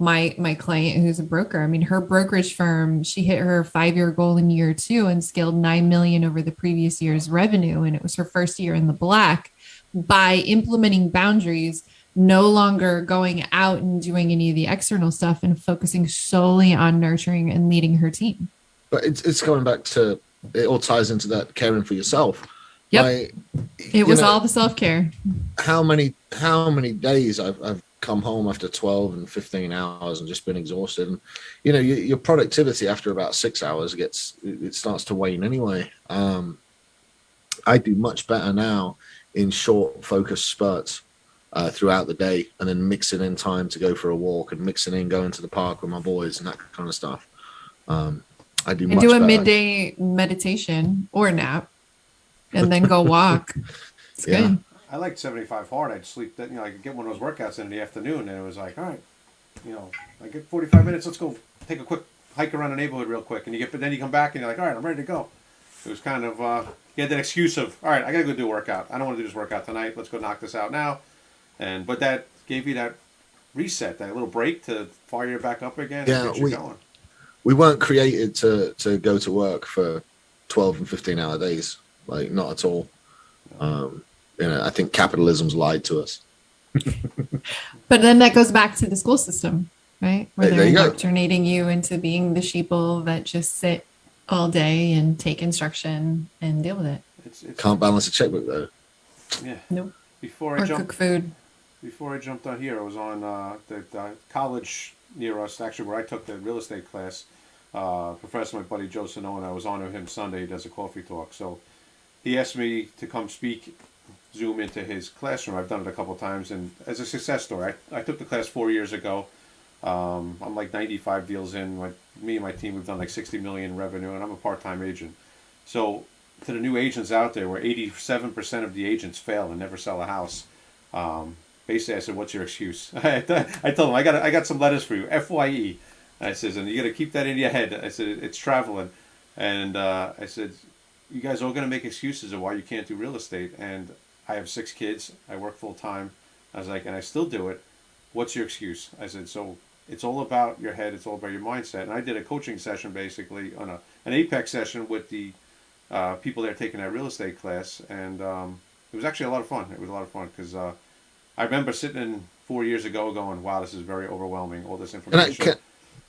my my client who's a broker, I mean, her brokerage firm, she hit her five year goal in year two and scaled nine million over the previous year's revenue, and it was her first year in the black by implementing boundaries no longer going out and doing any of the external stuff and focusing solely on nurturing and leading her team. But it's it's going back to it all ties into that caring for yourself. Yep. Like, It was know, all the self care. how many how many days I've, I've come home after 12 and 15 hours and just been exhausted and you know your, your productivity after about six hours gets it starts to wane anyway um i do much better now in short focused spurts uh, throughout the day and then mixing in time to go for a walk and mixing in going to the park with my boys and that kind of stuff um i do do a better. midday meditation or nap and then go walk. It's Yeah. good. I liked 75 hard. I'd sleep that, you know, I could get one of those workouts in the afternoon and it was like, all right, you know, I get 45 minutes. Let's go take a quick hike around the neighborhood real quick. And you get, but then you come back and you're like, all right, I'm ready to go. It was kind of, uh, you had that excuse of, all right, I gotta go do a workout. I don't want to do this workout tonight. Let's go knock this out now. And, but that gave you that reset, that little break to fire you back up again Yeah, and get you we- going. we weren't created to to go to work for 12 and 15 hour days like not at all um you know i think capitalism's lied to us But then that goes back to the school system, right? Where There- they're there you go. indoctrinating you into being the sheeple that just sit all day and take instruction and deal with it. It's, it's, can't balance a checkbook though yeah. Nope. Before I Or jump, cook food. before I jumped on here, I was on uh, the, the college near us, actually where I took the real estate class. Uh, professor, my buddy Joe Sonone, I was on with him Sunday. He does a coffee talk. So he asked me to come speak, Zoom into his classroom. I've done it a couple times, and as a success story, I, I took the class four years ago. Um, I'm like 95 deals in. My, me and my team, we've done like 60 million revenue, and I'm a part-time agent. So to the new agents out there, where 87% of the agents fail and never sell a house, um, basically I said, "What's your excuse?" I told them, "I got I got some letters for you, Fye." I says, "And you got to keep that in your head." I said, "It's traveling," and uh, I said, "You guys are all going to make excuses of why you can't do real estate." And I have six kids. I work full time. I was like, and I still do it. What's your excuse? I said, so it's all about your head. It's all about your mindset. And I did a coaching session basically on a an apex session with the uh, people there taking that real estate class, and um, it was actually a lot of fun. It was a lot of fun because uh, I remember sitting in four years ago going, "Wow, this is very overwhelming. All this i, information." can,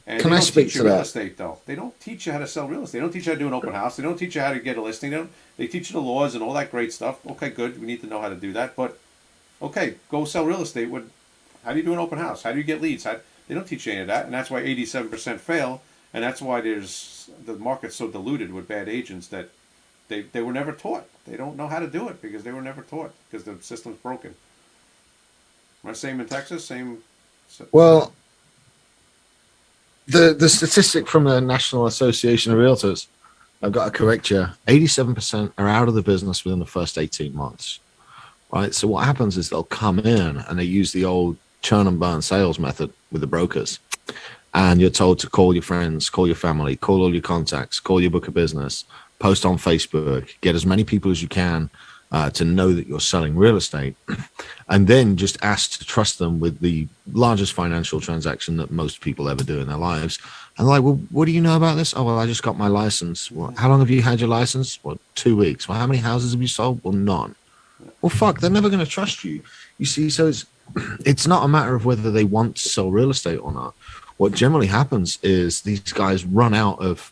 and can they I don't speak teach to you real that? estate though. They don't teach you how to sell real estate. They don't teach you how to do an open house. They don't teach you how to get a listing. They don't. They teach you the laws and all that great stuff. Okay, good. We need to know how to do that. But okay, go sell real estate. What? How do you do an open house? How do you get leads? How, they don't teach you any of that, and that's why eighty-seven percent fail. And that's why there's the market's so diluted with bad agents that they, they were never taught. They don't know how to do it because they were never taught because the system's broken. Am I same in Texas? Same. well the the statistic from the national association of realtors i've got to correct you 87% are out of the business within the first 18 months right? So what happens is they'll come in and they use the old churn and burn sales method with the brokers. And you're told to call your friends call your family call all your contacts call your book of business post on facebook get as many people as you can uh, to know that you're selling real estate and then just ask to trust them with the largest financial transaction that most people ever do in their lives. And like well what do you know about this? Oh well i just got my license. Well, how long have you had your license? Well two weeks. Well how many houses have you sold? Well none. Well fuck they're never going to trust you. You see so it's it's not a matter of whether they want to sell real estate or not. What generally happens is these guys run out of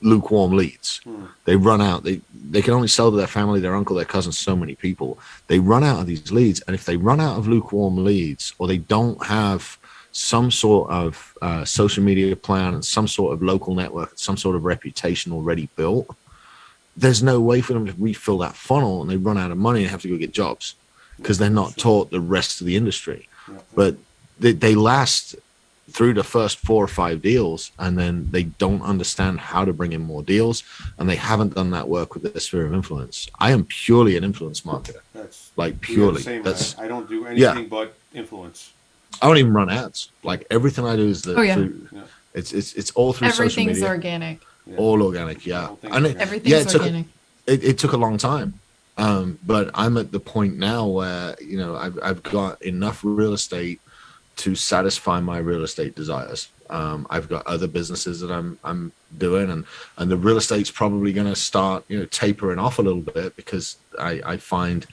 lukewarm leads. They run out they they can only sell to their family their uncle their cousin so many people. They run out of these leads and if they run out of lukewarm leads or they don't have some sort of uh, social media plan and some sort of local network some sort of reputation already built there's no way for them to refill that funnel and they run out of money and have to go get jobs because they're not taught the rest of the industry. But they, they last through the first four or five deals and then they don't understand how to bring in more deals and they haven't done that work with their sphere of influence i am purely an influence marketer That's like we are the purely same. that's I, I don't do Yeah. anything but influence. i don't even run ads like everything i do is the Oh, yeah. through, Yeah. it's it's it's all through social Everything's media organic. Yeah. all organic yeah All things and it. Everything's yeah it took organic. it, it took a long time um but i'm at the point now where you know i've, I've got enough real estate to satisfy my real estate desires um i've got other businesses that i'm i'm doing and and the real estate's probably going to start you know tapering off a little bit because i i find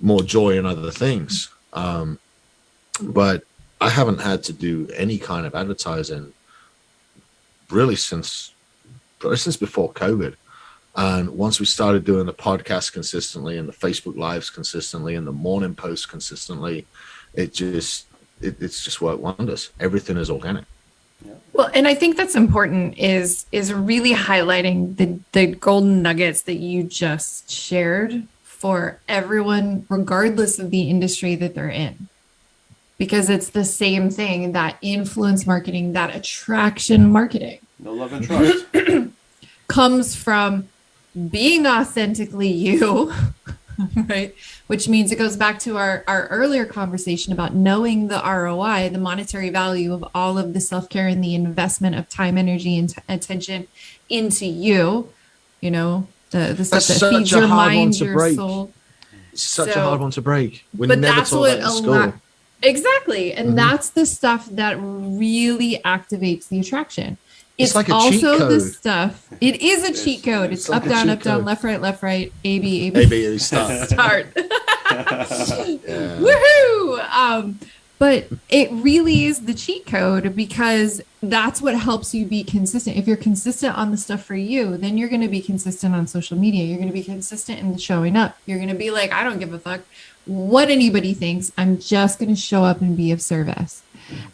more joy in other things um but I haven't had to do any kind of advertising really since since before COVID. And once we started doing the podcast consistently and the Facebook lives consistently and the morning posts consistently, it just it, it's just worked wonders. Everything is organic. Well, and I think that's important is is really highlighting the the golden nuggets that you just shared for everyone regardless of the industry that they're in. Because it's the same thing that influence marketing, that attraction marketing No love and trust. comes from being authentically you, right? Which means it goes back to our, our earlier conversation about knowing the ROI, the monetary value of all of the self care and the investment of time, energy, and t- attention into you. You know, the, the stuff That's that feeds your mind, your break. soul. It's such So- a hard one to break. We but never that's what that in a school. lot exactly and Mhm. that's the stuff that really activates the attraction It's it's, like a cheat also the stuff. It is a It's- cheat code. It's, it's up like a down cheat up down left right left right a b a b. Maybe it starts. start. Yeah. woohoo! Um but it really is the cheat code because that's what helps you be consistent. If you're consistent on the stuff for you then you're going to be consistent on social media. You're going to be consistent in showing up. You're going to be like i don't give a fuck. What anybody thinks i'm just going to show up and be of service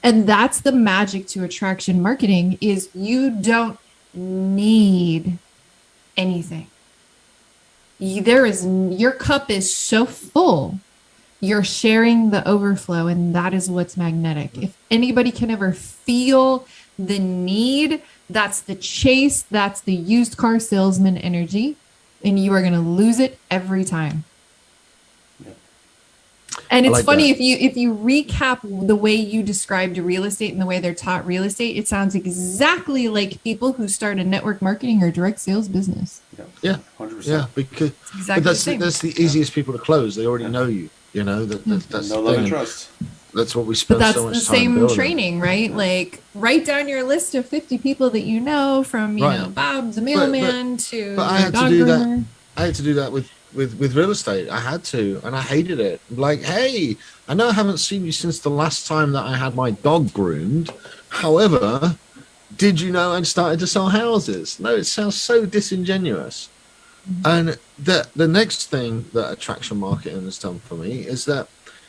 and that's the magic to attraction marketing is you don't need anything there is your cup is so full you're sharing the overflow and that is what's magnetic if anybody can ever feel the need that's the chase that's the used car salesman energy and you are going to lose it every time. And it's like funny that. if you if you recap the way you described real estate and the way they're taught real estate it sounds exactly like people who start a network marketing or direct sales business Yeah. Hundred Yeah, because it's exactly but that's the that's the easiest people to close. They already know you. You know that, that that's No the love thing. and trust. That's what we but that's so much the same building. training right like write down your list of 50 people that you know from you Right. know bob the but- mailman to but I your had to dog do that. I had to do that with with with real estate. I had to, and I hated it. Like, hey, I know I haven't seen you since the last time that I had my dog groomed. However, did you know I'd started to sell houses? No, it sounds so disingenuous. Mm-hmm. And the the next thing that attraction marketing has done for me is that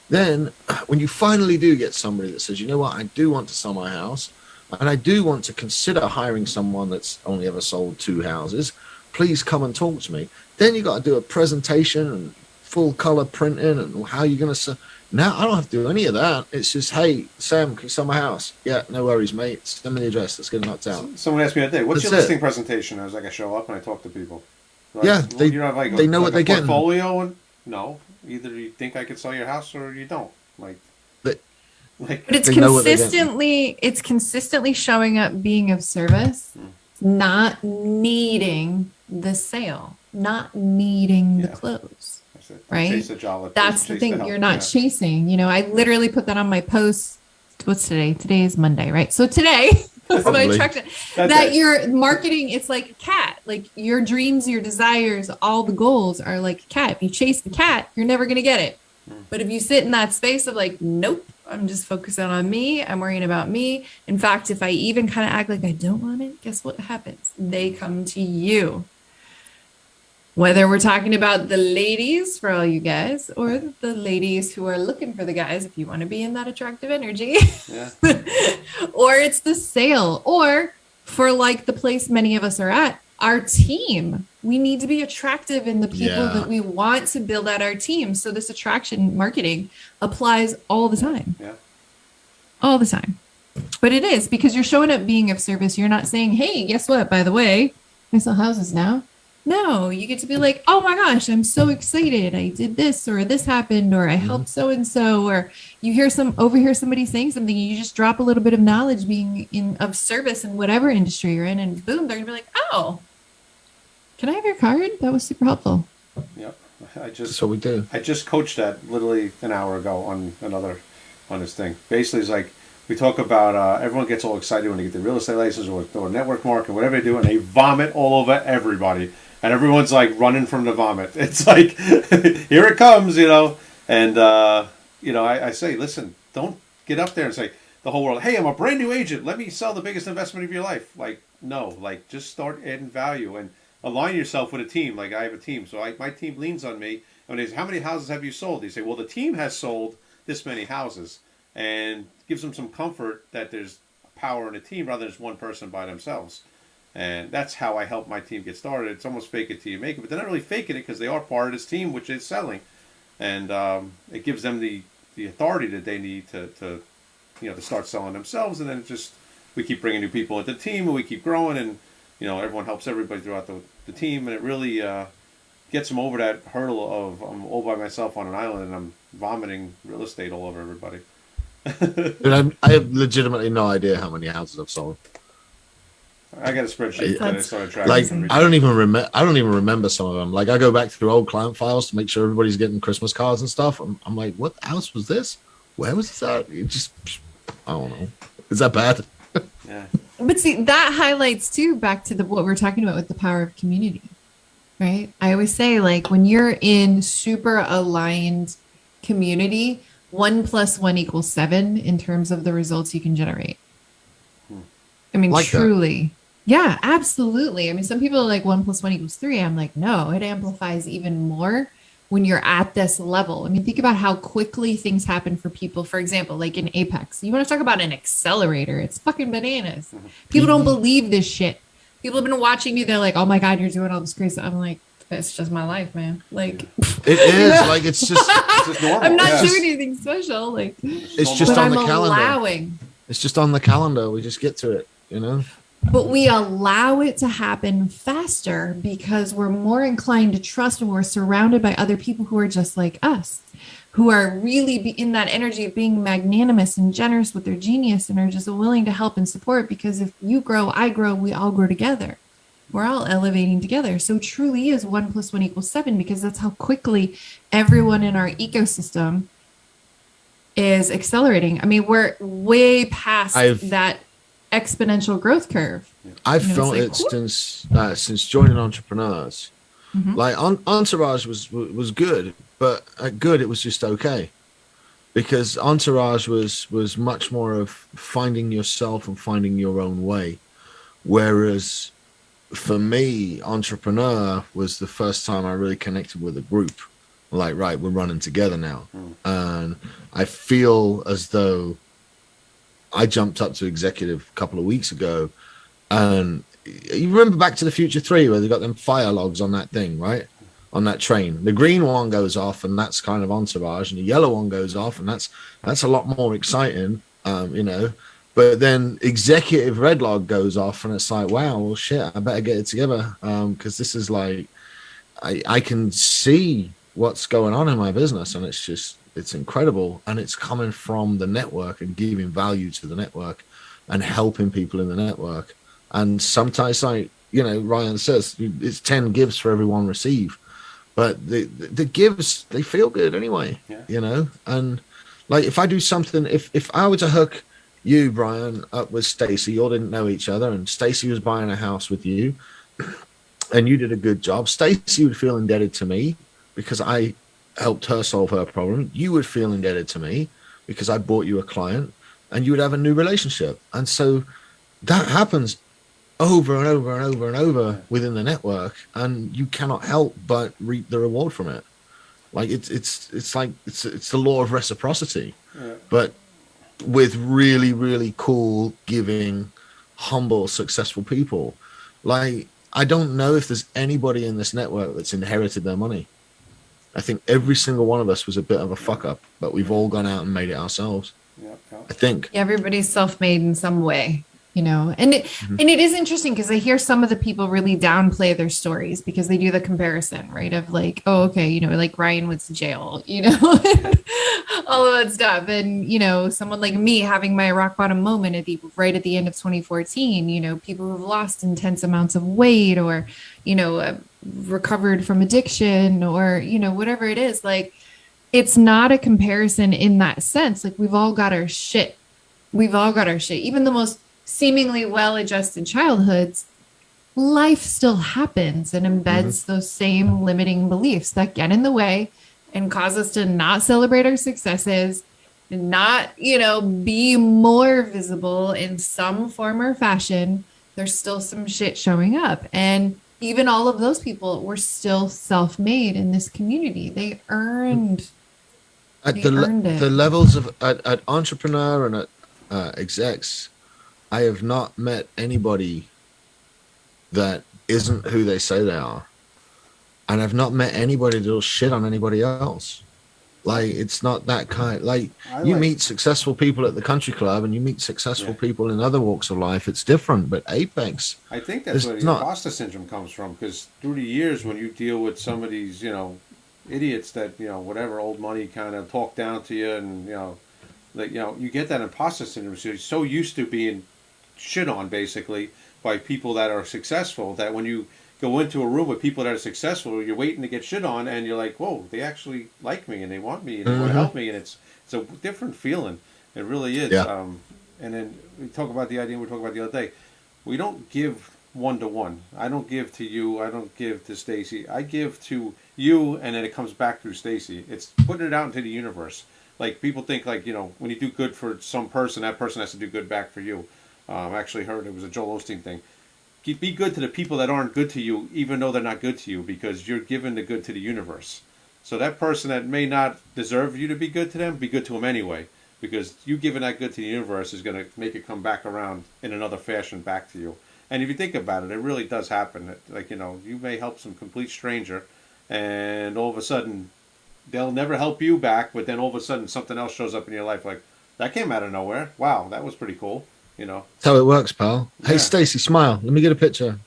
then when you finally do get somebody that says, you know what, I do want to sell my house, and I do want to consider hiring someone that's only ever sold two houses, please come and talk to me. Then you got to do a presentation and full color printing and how you're going to sell. Now I don't have to do any of that. It's just, hey, Sam, can you sell my house? Yeah, no worries, mate. Send me the address. Let's get it knocked out. Someone asked me that day, "What's That's your it. listing presentation?" I was like, "I show up and I talk to people." Like, Yeah, well, they- you don't have, like, a- they know like what a they're getting. Portfolio and no, either you think I could sell your house or you don't. Like, But- like but it's They know what they're getting. consistently it's consistently showing up being of service Hmm. not needing the sale not needing the Yeah. close I said, right? Chase the job, that's chase the thing help. you're not Yeah. chasing you know i literally put that on my post what's today today is monday right so today that's my That that day. your marketing it's like a cat like your dreams your desires all the goals are like a cat if you chase the cat you're never going to get it mm. but if you sit in that space of like nope i'm just focusing on me i'm worrying about me in fact if i even kind of act like i don't want it guess what happens they come to you whether we're talking about the ladies for all you guys or the ladies who are looking for the guys if you want to be in that attractive energy. Yeah. or it's the sale or for like the place many of us are at our team. We need to be attractive in the people Yeah. that we want to build out our team. So this attraction marketing applies all the time. Yeah. all the time. But it is because you're showing up being of service. You're not saying hey guess what by the way i sell houses now no you get to be like oh my gosh i'm so excited i did this or this happened or i helped so and so or you hear some overhear somebody saying something you just drop a little bit of knowledge being in of service in whatever industry you're in and boom they're gonna be like oh can i have your card that was super helpful Yep. I just so we do. I just coached that literally an hour ago on another on this thing. Basically, it's like we talk about uh, everyone gets all excited when they get their real estate license or, or network market, whatever they do, and they vomit all over everybody, and everyone's like running from the vomit. It's like here it comes, you know. And uh, you know, I, I say, listen, don't get up there and say the whole world, "Hey, I'm a brand new agent. Let me sell the biggest investment of your life." Like, no, like just start adding value and align yourself with a team. Like I have a team, so I, my team leans on me. And they say, "How many houses have you sold?" They say, "Well, the team has sold this many houses," and gives them some comfort that there's power in a team rather than just one person by themselves. And that's how I help my team get started. It's almost fake it till you make it, but they're not really faking it because they are part of this team, which is selling, and um, it gives them the the authority that they need to, to you know to start selling themselves. And then just we keep bringing new people into the team, and we keep growing, and you know everyone helps everybody throughout the, the team, and it really uh, gets them over that hurdle of I'm all by myself on an island and I'm vomiting real estate all over everybody. I have legitimately no idea how many houses I've sold. I got a spreadsheet that I started tracking. Like I don't even remember. I don't even remember some of them. Like I go back through old client files to make sure everybody's getting Christmas cards and stuff. I'm, I'm like, what house was this? Where was this at? It just, I don't know. Is that bad? Yeah. But see, that highlights too back to the what we're talking about with the power of community. Right? I always say like when you're in super aligned community, 1 plus 1 equals 7 in terms of the results you can generate. Hmm. I mean Like that. Yeah, absolutely. I mean some people are like 1 plus 1 equals 3. I'm like no, it amplifies even more when you're at this level. I mean, think about how quickly things happen for people. For example, like in Apex, you want to talk about an accelerator? It's fucking bananas. People don't mm-hmm. believe this shit. People have been watching me. They're like, "Oh my god, you're doing all this crazy." I'm like, it's just my life, man." Like, It is like it's just, It's just normal. I'm not doing anything special. Like, it's just on I'm the calendar. allowing. It's just on the calendar. We just get to it, you know. But we allow it to happen faster because we're more inclined to trust and we're surrounded by other people who are just like us who are really be in that energy of being magnanimous and generous with their genius and are just willing to help and support because if you grow i grow we all grow together. We're all elevating together. So truly is one plus one equals seven because that's how quickly everyone in our ecosystem is accelerating. I mean we're way past I've- that exponential growth curve I've You know, it's felt like, it whoop. since uh, since joining entrepreneurs. Mhm. Like on, Entourage was was good, but at good it was just okay, because Entourage was was much more of finding yourself and finding your own way, whereas for me, entrepreneur was the first time I really connected with a group. Like, right, we're running together now, and I feel as though I jumped up to executive a couple of weeks ago, and you remember Back to the Future Three where they got them fire logs on that thing, right? On that train, the green one goes off, and that's kind of entourage, and the yellow one goes off, and that's that's a lot more exciting, um, you know. But then executive red log goes off, and it's like, wow, well, shit, I better get it together because this is like, I I can see what's going on in my business, and it's just it's incredible, and it's coming from the network and giving value to the network, and helping people in the network. And sometimes, like you know, Ryan says, it's ten gives for every one receive, but the the gives they feel good anyway, Yeah. you know. And like if I do something, if if I were to hook you, Brian, up with Stacy, you all didn't know each other, and Stacy was buying a house with you, and you did a good job. Stacy would feel indebted to me because I helped her solve her problem. You would feel indebted to me because I bought you a client, and you would have a new relationship. And so that happens over and over and over and over within the network, and you cannot help but reap the reward from it. Like it's it's it's like it's it's the law of reciprocity, Yeah. but with really really cool, giving, humble, successful people. Like I don't know if there's anybody in this network that's inherited their money. I think every single one of us was a bit of a fuck up, but we've all gone out and made it ourselves. Yep, yep. I think. everybody's self-made in some way you know? And it Mm-hmm. and it is interesting because i hear some of the people really downplay their stories because they do the comparison right of like oh okay you know like ryan went to jail you know all of that stuff. And you know someone like me having my rock bottom moment at the right at the end of 2014 you know people who've lost intense amounts of weight or you know uh, recovered from addiction or you know whatever it is like it's not a comparison in that sense. Like we've all got our shit. We've all got our shit. Even the most seemingly well-adjusted childhoods life still happens and embeds those same limiting beliefs that get in the way and cause us to not celebrate our successes not, you know, be more visible in some form or fashion, there's still some shit showing up. And even all of those people were still self made in this community. They earned. at They the le- earned it. the levels of at, at entrepreneur and at uh, execs, I have not met anybody that isn't who they say they are, and I've not met anybody that'll shit on anybody else. Like it's not that kind. Like I you meet successful people at the country club, and you meet successful Yeah. people in other walks of life. It's different, but Apex, I think that's where the not- imposter syndrome comes from. Because through the years, when you deal with some of these, you know, idiots that you know, whatever old money kind of talk down to you, and you know, like you know, you get that imposter syndrome. So you're so used to being shit on, basically, by people that are successful that when you go into a room with people that are successful, you're waiting to get shit on, and you're like, whoa, they actually like me and they want me and they want to help me, and it's it's a different feeling. It really is. Yeah. Um, and then we talk about the idea we talked about the other day. We don't give one to one. I don't give to you. I don't give to Stacy. I give to you, and then it comes back through Stacy. It's putting it out into the universe. Like people think, like you know, when you do good for some person, that person has to do good back for you. Um, I actually heard it was a Joel Osteen thing. Be good to the people that aren't good to you, even though they're not good to you, because you're giving the good to the universe. So that person that may not deserve you to be good to them, be good to them anyway, because you giving that good to the universe is going to make it come back around in another fashion back to you. And if you think about it, it really does happen. Like you know, you may help some complete stranger, and all of a sudden, they'll never help you back. But then all of a sudden, something else shows up in your life, like that came out of nowhere. Wow, that was pretty cool. You know, that's how it works, pal. Hey, Stacy, smile. Let me get a picture.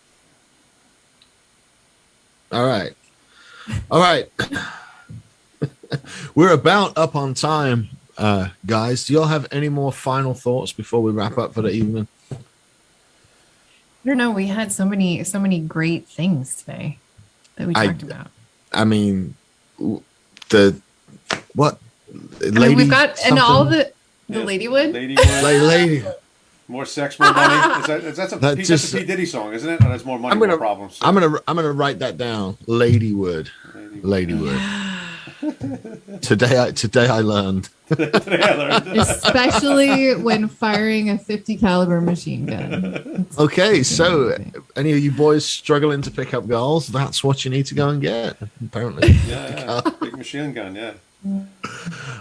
All right, all right. We're about up on time, uh, guys. Do y'all have any more final thoughts before we wrap up for the evening? I don't know. We had so many, so many great things today that we I- talked about. I mean, the what? I mean, we've got and all the the Yeah. Ladywood. lady, like lady. More sex, more money. Is that, is that, a, That P, just- that's a P Diddy song, isn't it? Oh, that's more money, I'm gonna- more problems. I'm gonna I'm gonna write that down. Ladywood, Lady- Ladywood. today I today I learned. especially when firing a 50 caliber machine gun. It's Okay, so amazing. any of you boys struggling to pick up girls, that's what you need to go and get. Apparently. yeah, yeah. big machine gun. Yeah.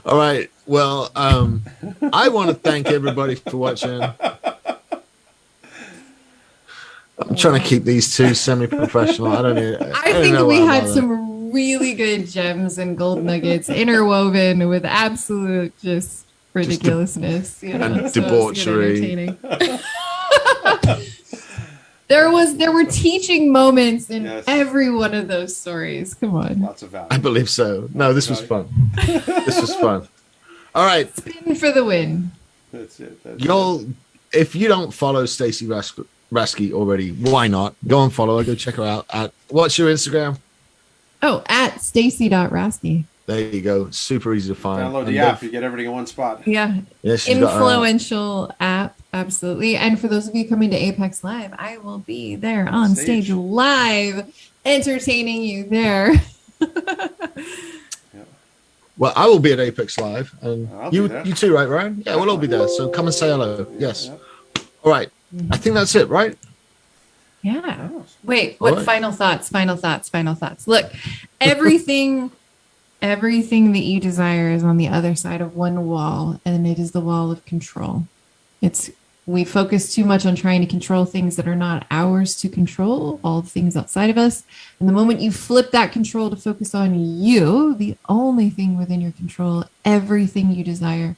All right. Well, um, I want to thank everybody for watching. I'm trying to keep these two semi-professional. I don't know. I don't think know we had some really good gems and gold nuggets interwoven with absolute just ridiculousness you know, and so it was good debauchery. there was there were teaching moments in Yes. every one of those stories. Come on. Lots of value. I believe so. No, this was fun. This was fun. All right, Spin for the win. That's it. That's y'all. If you don't follow Stacy Rask- Rasky already, why not? Go and follow her. Go check her out. At what's your Instagram? Oh, at stacy.rasky. There you go. Super easy to find. Download And the don't- app. You get everything in one spot. Yeah. Yeah, she's got her- Influential app. Absolutely. And for those of you coming to Apex Live, I will be there on Stage. stage live, entertaining you there. Well, I will be at Apex Live, and oh, I'll you you too, right, Ryan? Yeah, we'll all be there. So come and say hello. Yes. Yeah. All right. I think that's it, right? Yeah. Oh, Wait, what All right. final thoughts? Final thoughts, final thoughts. Look, everything everything that you desire is on the other side of one wall, and it is the wall of control. It's we focus too much on trying to control things that are not ours to control, all the things outside of us. And the moment you flip that control to focus on you, the only thing within your control, everything you desire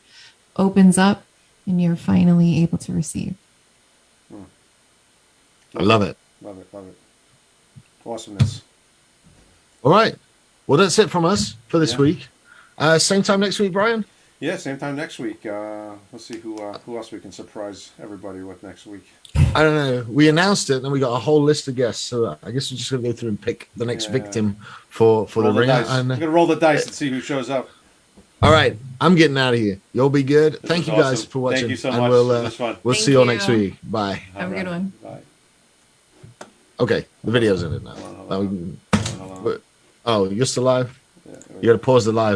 opens up and you're finally able to receive. I love it. Love it. Love it. Awesomeness. All right. Well, that's it from us for this Yeah. week. Uh, same time next week, Brian. Yeah. Same time next week. Uh, let's see who uh, who else we can surprise everybody with next week. I don't know. We announced it, and we got a whole list of guests. So uh, I guess we're just gonna go through and pick the next Yeah. victim for for roll the ringer. dice. And, We're gonna roll the dice and see who shows up. all right, I'm getting out of here. You'll be good. Thank you guys awesome. for watching. Thank you so and much. We'll, It uh, was fun. we'll Thank see you all next week. Bye. Have a good one. Bye. Okay, the video's in it now. Hold on, hold Now we on. can- Hold on, hold on. Oh, you're still live. Yeah, You got to pause the live.